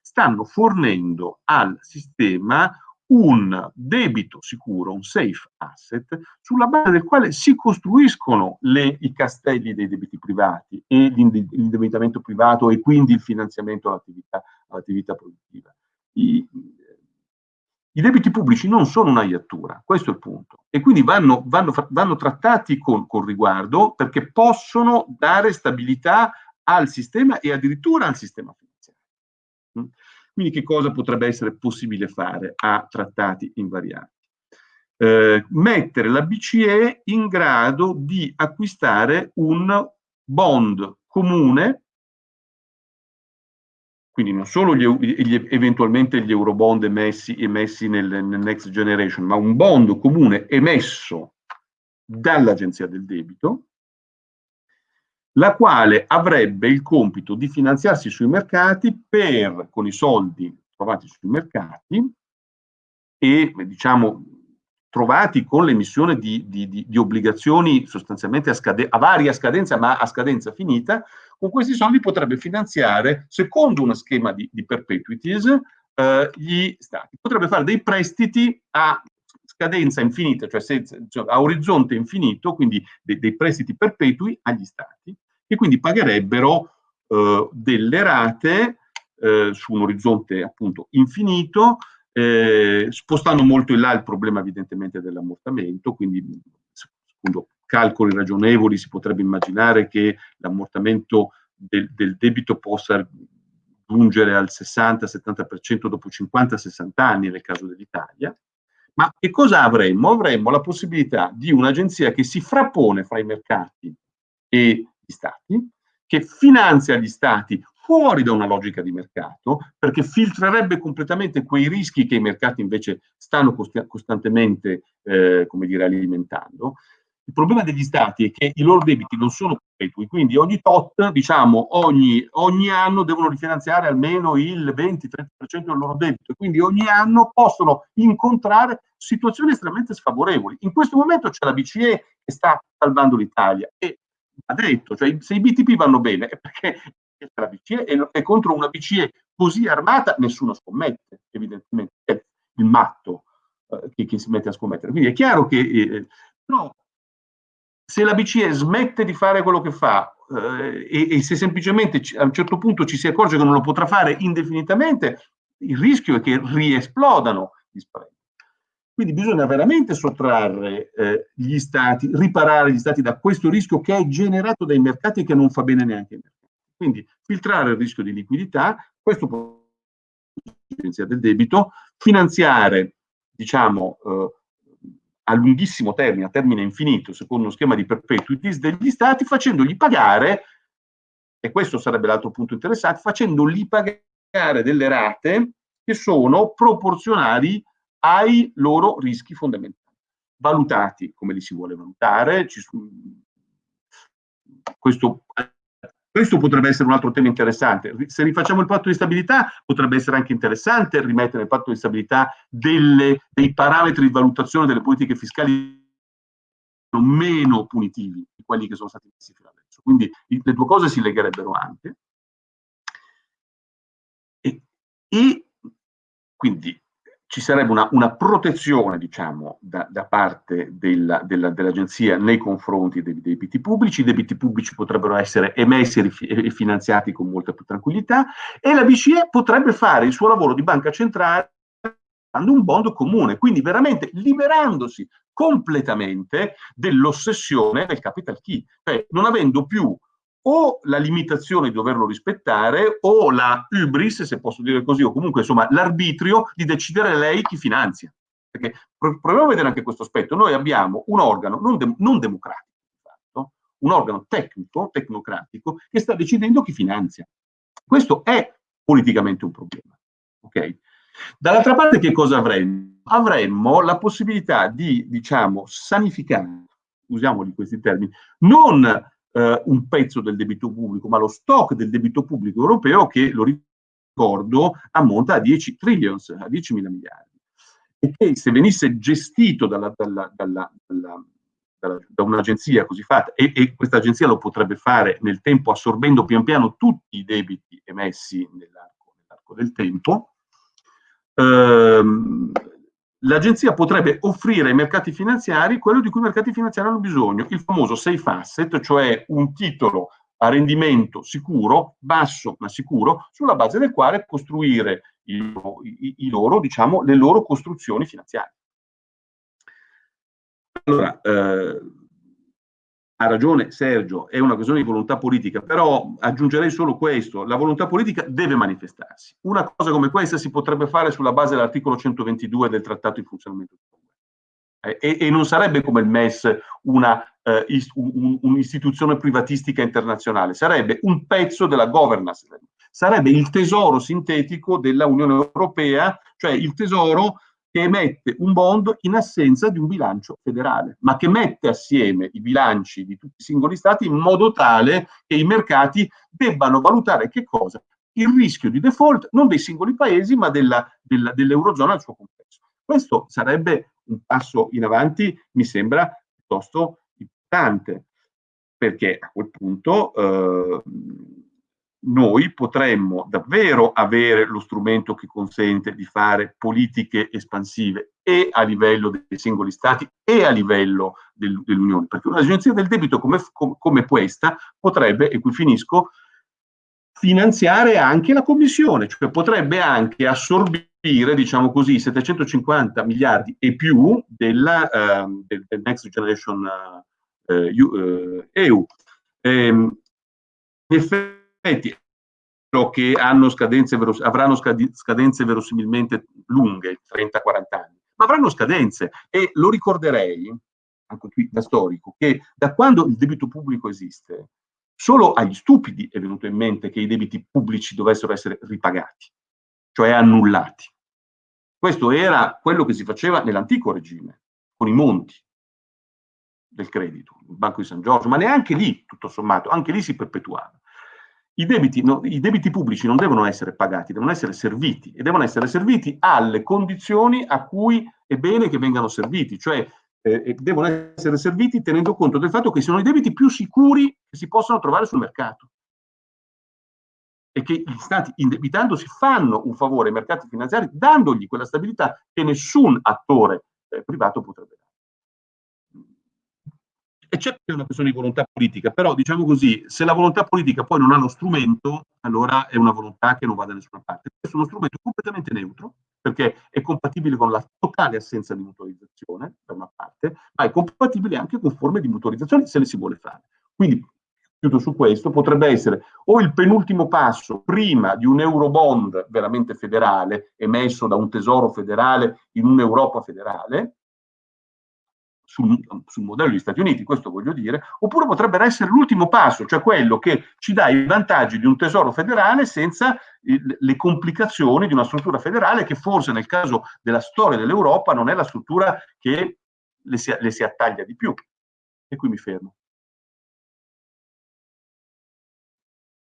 stanno fornendo al sistema un debito sicuro, un safe asset, sulla base del quale si costruiscono le, i castelli dei debiti privati e l'indebitamento privato e quindi il finanziamento all'attività, all produttiva. I, I, debiti pubblici non sono una iattura, questo è il punto, e quindi vanno, vanno, vanno trattati con, con riguardo perché possono dare stabilità al sistema e addirittura al sistema finanziario. Quindi che cosa potrebbe essere possibile fare a trattati invariati? Eh, mettere la BCE in grado di acquistare un bond comune, quindi non solo gli, gli, eventualmente gli eurobond emessi, emessi nel, nel Next Generation, ma un bond comune emesso dall'Agenzia del Debito, la quale avrebbe il compito di finanziarsi sui mercati per, con i soldi trovati sui mercati e diciamo trovati con l'emissione di, di, di, di, obbligazioni sostanzialmente a, scade, a varia scadenza ma a scadenza finita, con questi soldi potrebbe finanziare, secondo uno schema di, perpetuities, eh, gli stati. Potrebbe fare dei prestiti a scadenza infinita, cioè, senza, cioè a orizzonte infinito, quindi dei, dei, prestiti perpetui agli stati, che quindi pagherebbero eh, delle rate eh, su un orizzonte appunto infinito, eh, spostando molto in là il problema evidentemente dell'ammortamento, quindi secondo calcoli ragionevoli si potrebbe immaginare che l'ammortamento del, del debito possa giungere al 60-70% dopo 50-60 anni nel caso dell'Italia, ma che cosa avremmo? Avremmo la possibilità di un'agenzia che si frappone fra i mercati e stati, che finanzia gli stati fuori da una logica di mercato, perché filtrerebbe completamente quei rischi che i mercati invece stanno cost costantemente, eh, dire, alimentando, il problema degli stati è che i loro debiti non sono perpetui, quindi ogni tot, diciamo, ogni, ogni anno devono rifinanziare almeno il 20-30% del loro debito, quindi ogni anno possono incontrare situazioni estremamente sfavorevoli. In questo momento c'è la BCE che sta salvando l'Italia e ha detto, cioè se i BTP vanno bene è perché la BCE e, contro una BCE così armata nessuno scommette, evidentemente, è il matto eh, che, che, si mette a scommettere. Quindi è chiaro che eh, però se la BCE smette di fare quello che fa eh, e, e, se semplicemente a un certo punto ci si accorge che non lo potrà fare indefinitamente, il rischio è che riesplodano gli spread. Quindi bisogna veramente sottrarre eh, gli stati, riparare gli stati da questo rischio che è generato dai mercati e che non fa bene neanche ai mercati. Quindi filtrare il rischio di liquidità, questo può essere del debito, finanziare, diciamo, eh, a lunghissimo termine, a termine infinito, secondo uno schema di perpetuities degli stati, facendogli pagare, e questo sarebbe l'altro punto interessante, facendogli pagare delle rate che sono proporzionali ai loro rischi fondamentali, valutati come li si vuole valutare, questo questo potrebbe essere un altro tema interessante. Se rifacciamo il patto di stabilità, potrebbe essere anche interessante rimettere nel patto di stabilità delle, dei parametri di valutazione delle politiche fiscali meno punitivi di quelli che sono stati messi fino adesso. Quindi le due cose si legherebbero anche. E, e quindi ci sarebbe una, una protezione, diciamo, da, da parte della, della, dell'agenzia nei confronti dei debiti pubblici, i debiti pubblici potrebbero essere emessi e finanziati con molta più tranquillità e la BCE potrebbe fare il suo lavoro di banca centrale un bond comune, quindi veramente liberandosi completamente dell'ossessione del capital key, cioè non avendo più o la limitazione di doverlo rispettare o la hubris, se posso dire così, o comunque insomma l'arbitrio di decidere lei chi finanzia. Perché proviamo a vedere anche questo aspetto. Noi abbiamo un organo non, de non democratico, un organo tecnico, tecnocratico, che sta decidendo chi finanzia. Questo è politicamente un problema. Okay? Dall'altra parte che cosa avremmo? Avremmo la possibilità di, diciamo, sanificare, usiamoli questi termini, non eh, un pezzo del debito pubblico, ma lo stock del debito pubblico europeo che, lo ricordo, ammonta a 10 trillions, a 10 mila miliardi. E che se venisse gestito dalla, dalla, dalla, da un'agenzia così fatta, e, e questa agenzia lo potrebbe fare nel tempo assorbendo pian piano tutti i debiti emessi nell'arco nell del tempo, ehm, l'agenzia potrebbe offrire ai mercati finanziari quello di cui i mercati finanziari hanno bisogno, il famoso safe asset, cioè un titolo a rendimento sicuro, basso ma sicuro, sulla base del quale costruire i, i, i loro, diciamo, le loro costruzioni finanziarie. Allora, eh, ha ragione Sergio, è una questione di volontà politica, però aggiungerei solo questo, la volontà politica deve manifestarsi. Una cosa come questa si potrebbe fare sulla base dell'articolo 122 del Trattato di funzionamento eh, e, e, non sarebbe come il MES una eh, un'istituzione privatistica internazionale, sarebbe un pezzo della governance, sarebbe il tesoro sintetico della Unione Europea, cioè il tesoro che emette un bond in assenza di un bilancio federale, ma che mette assieme i bilanci di tutti i singoli stati in modo tale che i mercati debbano valutare che cosa? Il rischio di default non dei singoli paesi, ma dell'Eurozona dell al suo complesso. Questo sarebbe un passo in avanti, mi sembra, piuttosto importante, perché a quel punto eh, noi potremmo davvero avere lo strumento che consente di fare politiche espansive e a livello dei singoli stati e a livello del, dell'Unione, perché un'agenzia del debito come, come, questa potrebbe, e qui finisco, finanziare anche la Commissione, cioè potrebbe anche assorbire, diciamo così, 750 miliardi e più della, uh, del, del, Next Generation uh, eh, EU. Ehm, in effetti, che scadenze avranno scadenze verosimilmente lunghe, 30-40 anni, ma avranno scadenze e lo ricorderei, anche qui da storico, che da quando il debito pubblico esiste, solo agli stupidi è venuto in mente che i debiti pubblici dovessero essere ripagati, cioè annullati. Questo era quello che si faceva nell'antico regime, con i monti del credito, il Banco di San Giorgio, ma neanche lì, tutto sommato, anche lì si perpetuava. I debiti, no, I debiti, pubblici non devono essere pagati, devono essere serviti e devono essere serviti alle condizioni a cui è bene che vengano serviti, cioè eh, devono essere serviti tenendo conto del fatto che sono i debiti più sicuri che si possono trovare sul mercato e che gli stati indebitandosi fanno un favore ai mercati finanziari dandogli quella stabilità che nessun attore eh, privato potrebbe. E c'è una questione di volontà politica, però diciamo così, se la volontà politica poi non ha lo strumento, allora è una volontà che non va da nessuna parte. Questo è uno strumento completamente neutro, perché è compatibile con la totale assenza di mutualizzazione, da una parte, ma è compatibile anche con forme di mutualizzazione se le si vuole fare. Quindi, chiudo su questo, potrebbe essere o il penultimo passo prima di un eurobond veramente federale, emesso da un tesoro federale in un'Europa federale, sul, sul, modello degli Stati Uniti, questo voglio dire, oppure potrebbe essere l'ultimo passo, cioè quello che ci dà i vantaggi di un tesoro federale senza il, le complicazioni di una struttura federale che forse nel caso della storia dell'Europa non è la struttura che le si, le si attaglia di più. E qui mi fermo.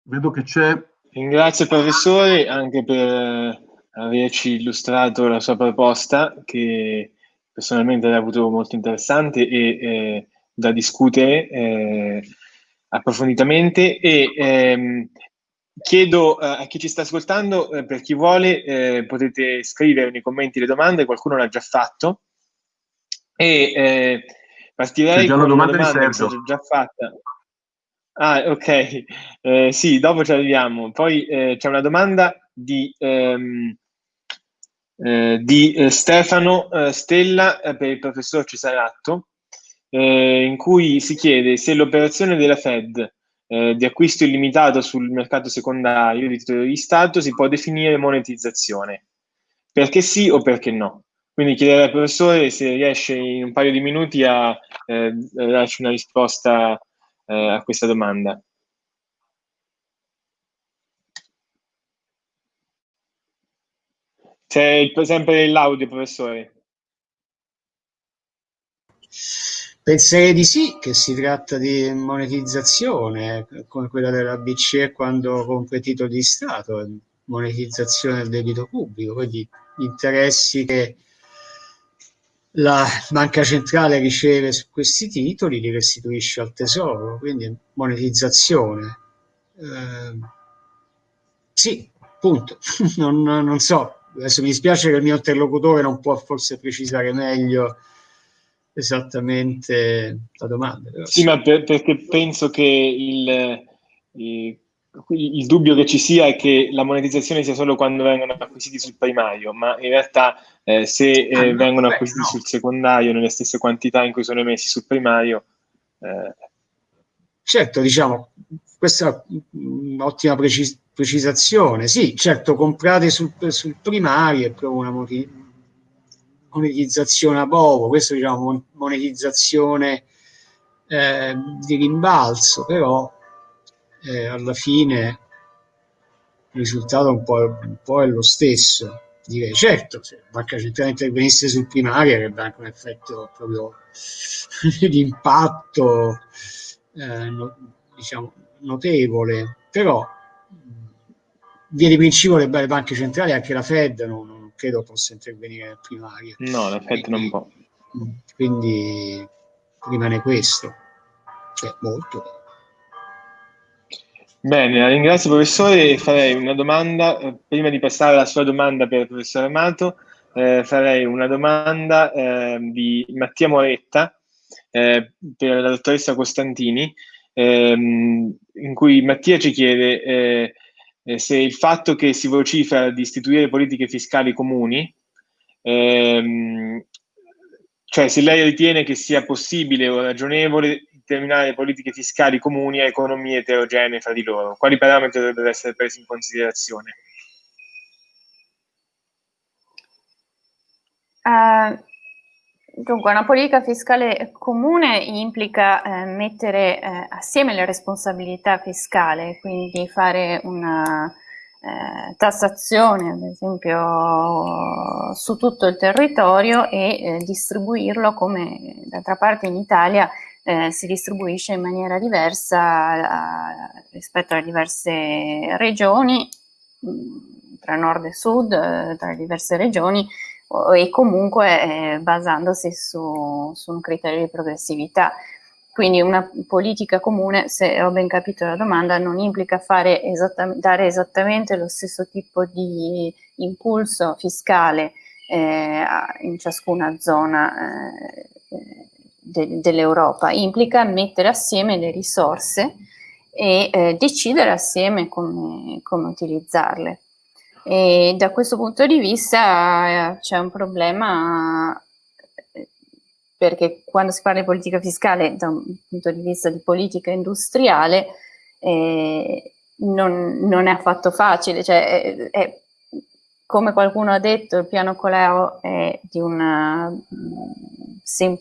Vedo che c'è... Ringrazio il professore anche per averci illustrato la sua proposta che personalmente l'ho avuto molto interessante e eh, da discutere eh, approfonditamente e ehm, chiedo eh, a chi ci sta ascoltando, eh, per chi vuole, eh, potete scrivere nei commenti le domande, qualcuno l'ha già fatto e eh, partirei con una domanda, domanda che ho già fatta. Ah, ok, sì, dopo ci arriviamo. Poi c'è una domanda di ehm, eh, di eh, Stefano eh, Stella eh, per il professor Cesaratto, in cui si chiede se l'operazione della Fed di acquisto illimitato sul mercato secondario di titoli di Stato si può definire monetizzazione. Perché sì o perché no? Quindi chiederei al professore se riesce in un paio di minuti a darci una risposta a questa domanda. C'è sempre l'audio, professore. Penserei di sì, che si tratta di monetizzazione, come quella della BCE quando compra titoli di Stato, monetizzazione del debito pubblico, quindi gli interessi che la banca centrale riceve su questi titoli li restituisce al tesoro, quindi monetizzazione. Eh, sì, punto. non, non so, adesso mi dispiace che il mio interlocutore non può forse precisare meglio esattamente la domanda. Però, sì, ma per, perché penso che il, il, il, dubbio che ci sia è che la monetizzazione sia solo quando vengono acquisiti sul primario, ma in realtà eh, se eh, ah, vengono beh, acquisiti no. sul secondario nelle stesse quantità in cui sono emessi sul primario. Eh. Certo, diciamo, questa è un'ottima precis- precisazione. Sì, certo, comprate sul, sul primario è proprio una monetizzazione a poco, questo diciamo monetizzazione eh, di rimbalzo, però eh, alla fine il risultato un po', un po', è lo stesso. Direi, certo, se la banca centrale intervenisse sul primario avrebbe anche un effetto proprio di impatto, eh, no, diciamo, notevole, però via di principio le, le banche centrali, anche la Fed, non, non credo possa intervenire nel primario. No, la Fed quindi, non può. Quindi rimane questo, cioè molto. Bene, la ringrazio professore farei una domanda, eh, prima di passare alla sua domanda per il professore Amato, eh, farei una domanda eh, di Mattia Moretta eh, per la dottoressa Costantini ehm, in cui Mattia ci chiede eh, eh, se il fatto che si vocifera di istituire politiche fiscali comuni, ehm, cioè se lei ritiene che sia possibile o ragionevole determinare politiche fiscali comuni a economie eterogenee fra di loro? Quali parametri dovrebbero essere presi in considerazione? Uh, dunque, una politica fiscale comune implica eh, mettere eh, assieme le responsabilità fiscali, quindi fare una eh, tassazione, ad esempio, su tutto il territorio e eh, distribuirlo come d'altra parte in Italia eh, si distribuisce in maniera diversa eh, rispetto alle diverse regioni, tra nord e sud, tra le diverse regioni, e comunque eh, basandosi su, su, un criterio di progressività. Quindi una politica comune, se ho ben capito la domanda, non implica esatta, dare esattamente lo stesso tipo di impulso fiscale eh, in ciascuna zona eh, de, dell'Europa, implica mettere assieme le risorse e eh, decidere assieme come, come utilizzarle. E da questo punto di vista eh, c'è un problema eh, perché quando si parla di politica fiscale da un punto di vista di politica industriale eh, non, non, è affatto facile, cioè è, è, come qualcuno ha detto il piano Coleo è una sem,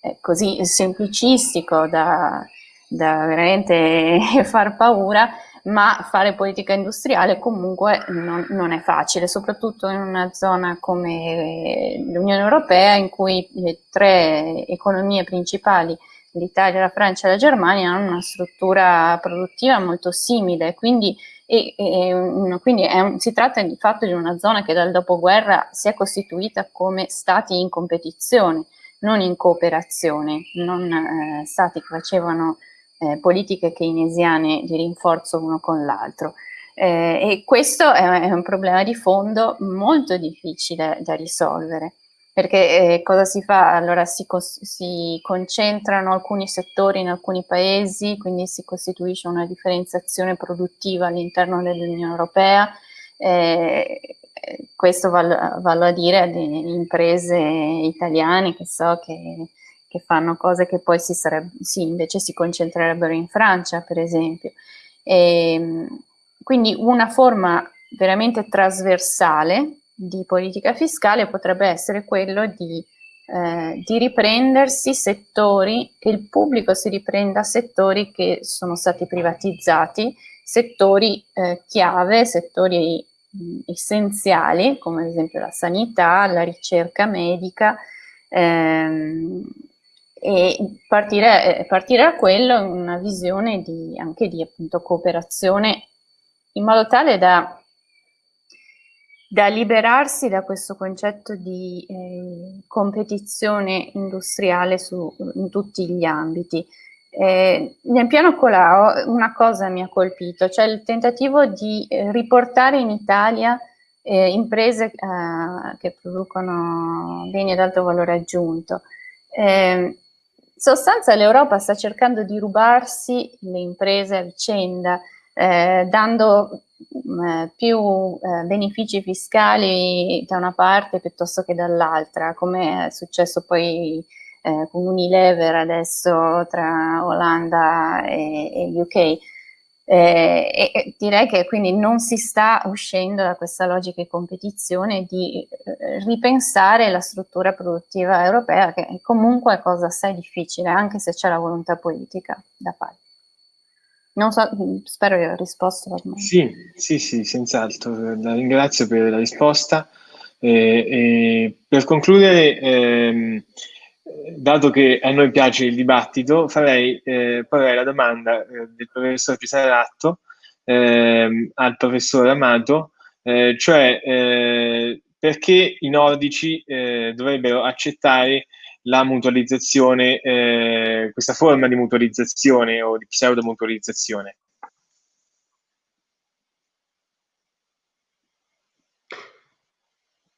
è così semplicistico da, da veramente far paura ma fare politica industriale comunque non, non, è facile, soprattutto in una zona come l'Unione Europea in cui le tre economie principali, l'Italia, la Francia e la Germania, hanno una struttura produttiva molto simile, quindi, e, e, quindi un, si tratta di fatto di una zona che dal dopoguerra si è costituita come stati in competizione, non in cooperazione, non eh, stati che facevano eh, politiche keynesiane di rinforzo uno con l'altro. Eh, e questo è, un problema di fondo molto difficile da risolvere, perché eh, cosa si fa? Allora si, si, concentrano alcuni settori in alcuni paesi, quindi si costituisce una differenziazione produttiva all'interno dell'Unione Europea, eh, questo vale, vale a dire alle imprese italiane che so che che fanno cose che poi si, sì, invece si concentrerebbero in Francia, per esempio. E, ehm, quindi una forma veramente trasversale di politica fiscale potrebbe essere quello di, eh, di riprendersi settori, che il pubblico si riprenda settori che sono stati privatizzati, settori eh, chiave, settori mh, essenziali, come ad esempio la sanità, la ricerca medica, ehm, e partire, eh, partire da quello in una visione di, anche di appunto, cooperazione in modo tale da, da, liberarsi da questo concetto di eh, competizione industriale su, in tutti gli ambiti. Eh, nel piano Colau una cosa mi ha colpito, cioè il tentativo di eh, riportare in Italia eh, imprese eh, che producono beni ad alto valore aggiunto. Eh, sostanza l'Europa sta cercando di rubarsi le imprese a vicenda, eh, dando mm, eh, più eh, benefici fiscali da una parte piuttosto che dall'altra, come è successo poi eh, con Unilever adesso tra Olanda e, e UK. Eh, e direi che quindi non si sta uscendo da questa logica di competizione di eh, ripensare la struttura produttiva europea che comunque è cosa assai difficile anche se c'è la volontà politica da fare. Non so, spero di aver risposto. Sì, sì, sì, senz'altro. La ringrazio per la risposta. Eh, per concludere, ehm, dato che a noi piace il dibattito, farei, eh, porrei la domanda eh, del professor Pisaratto eh, al professor Amato, eh, cioè eh, perché i nordici eh, dovrebbero accettare la mutualizzazione, questa forma di mutualizzazione o di pseudo-mutualizzazione.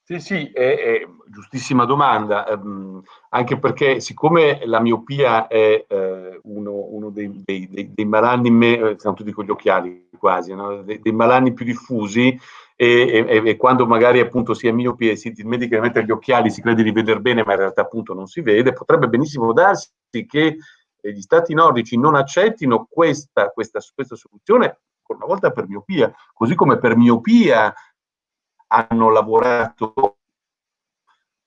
Sì, sì, è, è giustissima domanda, ehm, anche perché siccome la miopia è eh, uno, uno dei, dei, dei, dei, malanni, me, eh, siamo tutti con gli occhiali quasi, no? dei, malanni più diffusi e, e, e, quando magari appunto si è miopi e si dimentica di mettere gli occhiali si crede di vedere bene ma in realtà appunto non si vede, potrebbe benissimo darsi che gli stati nordici non accettino questa, questa, questa soluzione, una volta per miopia, così come per miopia hanno lavorato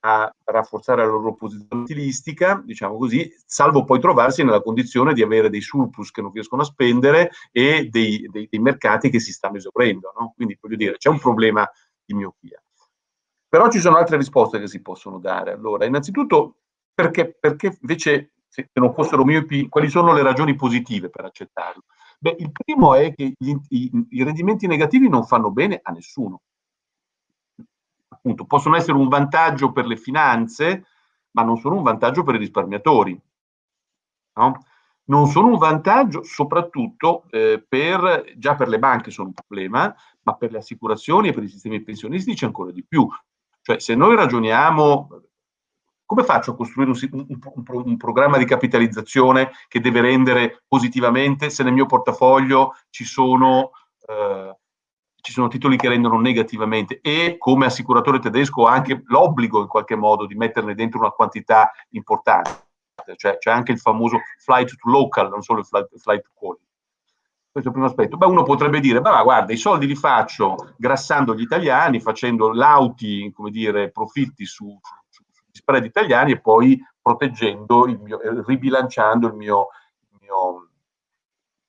a rafforzare la loro posizione stilistica, diciamo così, salvo poi trovarsi nella condizione di avere dei surplus che non riescono a spendere e dei, dei, dei mercati che si stanno esaurendo. No? Quindi voglio dire, c'è un problema di miopia. Però ci sono altre risposte che si possono dare. Allora, innanzitutto, perché, perché invece, se non fossero miopi, quali sono le ragioni positive per accettarlo? Beh, il primo è che gli, i, i rendimenti negativi non fanno bene a nessuno appunto, possono essere un vantaggio per le finanze, ma non sono un vantaggio per i risparmiatori. No? Non sono un vantaggio soprattutto eh, per, già per le banche sono un problema, ma per le assicurazioni e per i sistemi pensionistici ancora di più. Cioè, se noi ragioniamo, come faccio a costruire un, un, un, un, programma di capitalizzazione che deve rendere positivamente se nel mio portafoglio ci sono eh, ci sono titoli che rendono negativamente e come assicuratore tedesco ho anche l'obbligo in qualche modo di metterne dentro una quantità importante. Cioè c'è anche il famoso flight to local, non solo il flight, flight to quality. Questo è il primo aspetto. Beh, uno potrebbe dire, ma guarda, i soldi li faccio grassando gli italiani, facendo lauti, come dire, profitti su, su, sugli spread italiani e poi proteggendo, il mio, eh, ribilanciando il mio, il mio,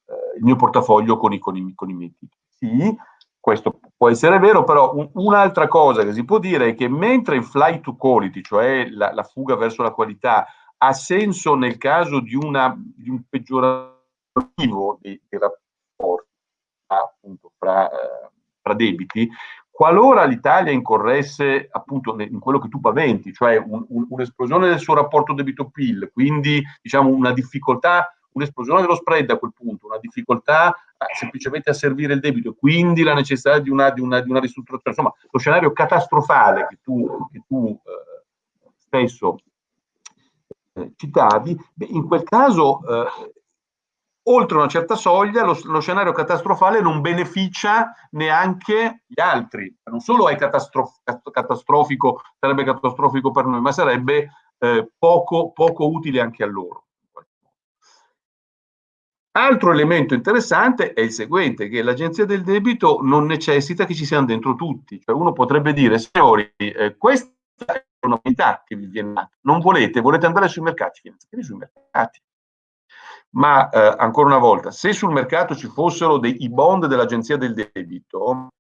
eh, il mio portafoglio con i, con i, con i miei titoli. Sì, questo può essere vero, però un, un'altra cosa che si può dire è che mentre il flight to quality, cioè la, la fuga verso la qualità, ha senso nel caso di, una, di un peggiorativo dei, dei rapporti appunto, fra, eh, fra, debiti, qualora l'Italia incorresse appunto in quello che tu paventi, cioè un, un, un'esplosione del suo rapporto debito-PIL, quindi diciamo una difficoltà un'esplosione dello spread a quel punto, una difficoltà eh, semplicemente a servire il debito, quindi la necessità di una, di una, di una ristrutturazione, insomma lo scenario catastrofale che tu, che tu eh, stesso eh, citavi, beh, in quel caso eh, oltre una certa soglia lo, lo, scenario catastrofale non beneficia neanche gli altri, non solo è catastrof catastrofico, sarebbe catastrofico per noi, ma sarebbe eh, poco, poco utile anche a loro. Altro elemento interessante è il seguente, che l'agenzia del debito non necessita che ci siano dentro tutti. Cioè uno potrebbe dire, signori, eh, questa è una unità che vi viene data. Non volete, volete andare sui mercati, finanziari sui mercati. Ma eh, ancora una volta, se sul mercato ci fossero dei bond dell'agenzia del debito,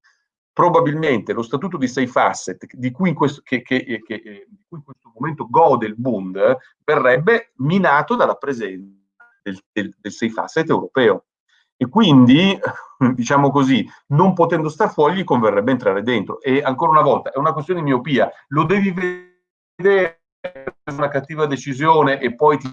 probabilmente lo statuto di safe asset di cui in questo, che, che, che, cui in questo momento gode il Bund verrebbe minato dalla presenza del, del, del safe asset europeo. E quindi, diciamo così, non potendo star fuori, gli converrebbe entrare dentro. E ancora una volta, è una questione di miopia. Lo devi vedere una cattiva decisione e poi ti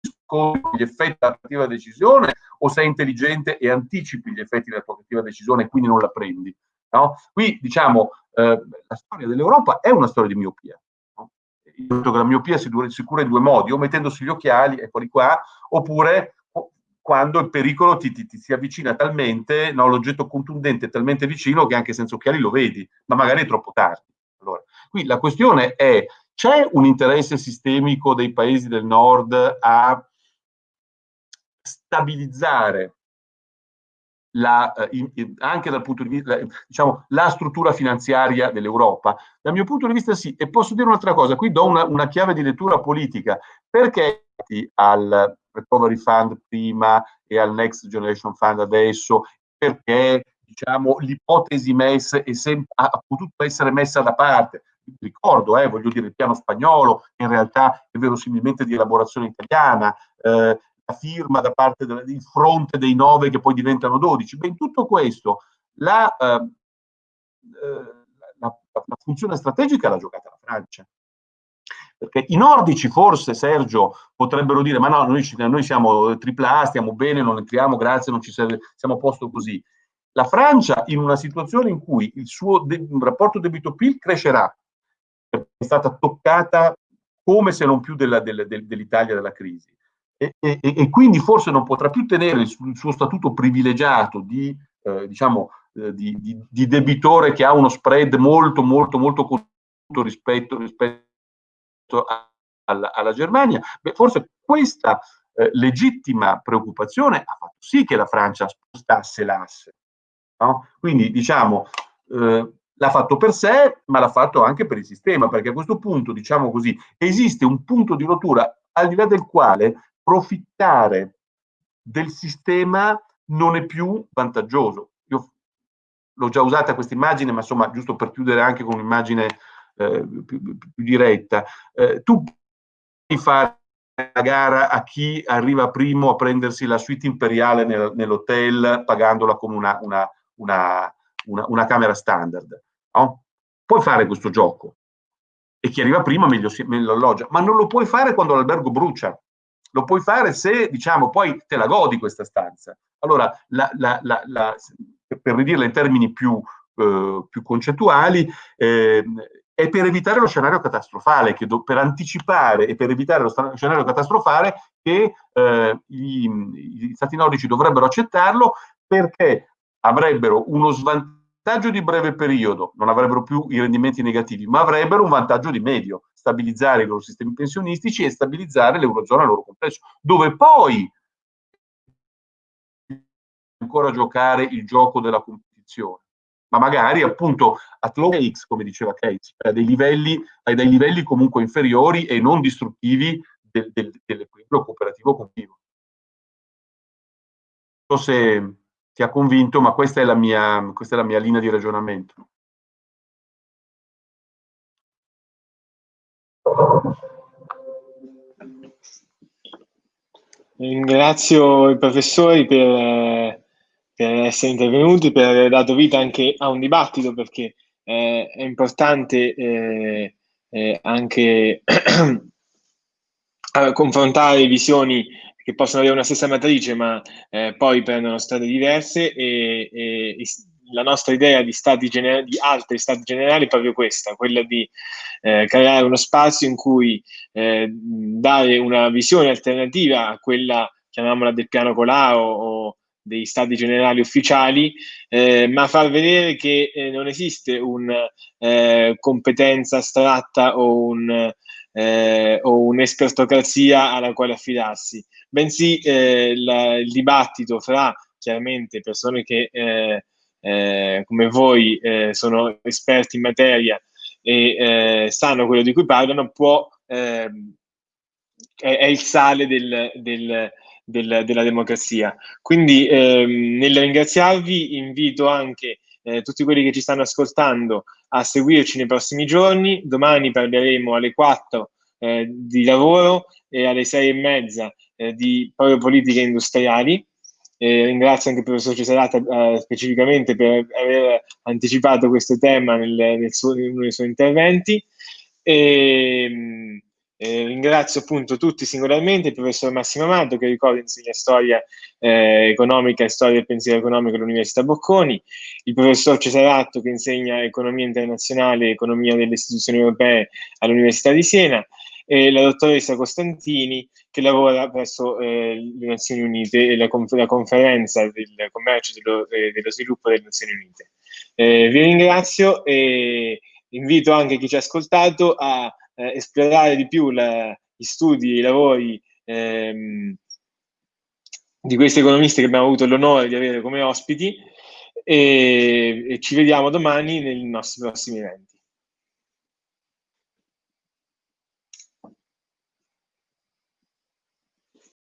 scopri gli effetti della cattiva decisione o sei intelligente e anticipi gli effetti della tua cattiva decisione e quindi non la prendi. No? Qui, diciamo, eh, la storia dell'Europa è una storia di miopia. La miopia si, si cura in due modi, o mettendosi gli occhiali, eccoli qua, oppure quando il pericolo ti, ti, ti si avvicina talmente, no, l'oggetto contundente è talmente vicino che anche senza occhiali lo vedi, ma magari è troppo tardi. Allora, qui la questione è, c'è un interesse sistemico dei paesi del nord a stabilizzare la, eh, anche dal punto di vista, diciamo, la struttura finanziaria dell'Europa? Dal mio punto di vista sì, e posso dire un'altra cosa, qui do una, una chiave di lettura politica, perché al Recovery Fund prima e al Next Generation Fund adesso, perché diciamo, l'ipotesi MES ha potuto essere messa da parte. Ricordo, eh, voglio dire, il piano spagnolo, in realtà è verosimilmente di elaborazione italiana, eh, la firma da parte del, fronte dei nove che poi diventano dodici. Beh, in tutto questo la, eh, eh la, la funzione strategica l'ha giocata la Francia. Perché i nordici forse, Sergio, potrebbero dire ma no, noi, noi siamo AAA, stiamo bene, non entriamo, grazie, non ci serve, siamo a posto così. La Francia in una situazione in cui il suo de rapporto debito-PIL crescerà, è stata toccata come se non più dell'Italia dell dell della crisi. E, e, e, quindi forse non potrà più tenere il, il suo statuto privilegiato di, eh, diciamo, eh, di, di, di, debitore che ha uno spread molto, molto, molto rispetto, rispetto alla, alla Germania, beh, forse questa, eh, legittima preoccupazione ha fatto sì che la Francia spostasse l'asse. No? Quindi diciamo, eh, l'ha fatto per sé, ma l'ha fatto anche per il sistema, perché a questo punto, diciamo così, esiste un punto di rottura al di là del quale profittare del sistema non è più vantaggioso. Io l'ho già usata questa immagine, ma insomma, giusto per chiudere anche con un'immagine eh, più, più, diretta, eh, tu puoi fare la gara a chi arriva primo a prendersi la suite imperiale nel, nell'hotel pagandola come una, una, una, una, camera standard. No? Puoi fare questo gioco e chi arriva prima meglio, meglio alloggia, ma non lo puoi fare quando l'albergo brucia. Lo puoi fare se, diciamo, poi te la godi questa stanza. Allora, la, la, la, per ridirla in termini più, eh, più concettuali, eh, è per evitare lo scenario catastrofale, do, per anticipare e per evitare lo scenario catastrofale che eh, gli, gli stati nordici dovrebbero accettarlo perché avrebbero uno svantaggio di breve periodo, non avrebbero più i rendimenti negativi, ma avrebbero un vantaggio di medio, stabilizzare i loro sistemi pensionistici e stabilizzare l'Eurozona al loro complesso, dove poi ancora giocare il gioco della competizione ma magari appunto at low X, come diceva Keynes, a dei livelli, a dei livelli comunque inferiori e non distruttivi del, del, dell'equilibrio cooperativo continuo. Non so se ti ha convinto, ma questa è la mia, questa è la mia linea di ragionamento. Ringrazio i professori per per essere intervenuti, per aver dato vita anche a un dibattito, perché eh, è importante eh, eh, anche confrontare visioni che possono avere una stessa matrice, ma eh, poi prendono strade diverse e, e, la nostra idea di, stati gener- di altri stati generali è proprio questa, quella di eh, creare uno spazio in cui eh, dare una visione alternativa a quella, chiamiamola del piano Colau o, dei stati generali ufficiali, eh, ma far vedere che eh, non esiste una eh, competenza astratta o, un, eh, o un'espertocrazia alla quale affidarsi, bensì eh, la, il dibattito fra chiaramente persone che eh, come voi sono esperti in materia e sanno quello di cui parlano, può, ehm, è, è, il sale del, del del, della democrazia. Quindi ehm, nel ringraziarvi invito anche eh, tutti quelli che ci stanno ascoltando a seguirci nei prossimi giorni. Domani parleremo alle 4 eh, di lavoro e alle 6 e mezza eh, di proprio politiche industriali. ringrazio anche il professor Cesarata eh, specificamente per aver anticipato questo tema nel, nel suo, in uno dei suoi interventi. E, ehm, eh, ringrazio appunto tutti singolarmente, il professor Massimo Amato che ricordo insegna storia eh, economica e storia del pensiero economico all'Università Bocconi, il professor Cesaratto che insegna economia internazionale e economia delle istituzioni europee all'Università di Siena e la dottoressa Costantini che lavora presso eh, le Nazioni Unite e la, conf la conferenza del commercio e dello, eh, dello, sviluppo delle Nazioni Unite. Eh, vi ringrazio e invito anche chi ci ha ascoltato a eh, esplorare di più la, gli studi, i lavori ehm, di questi economisti che abbiamo avuto l'onore di avere come ospiti e, e ci vediamo domani nei nostri prossimi eventi.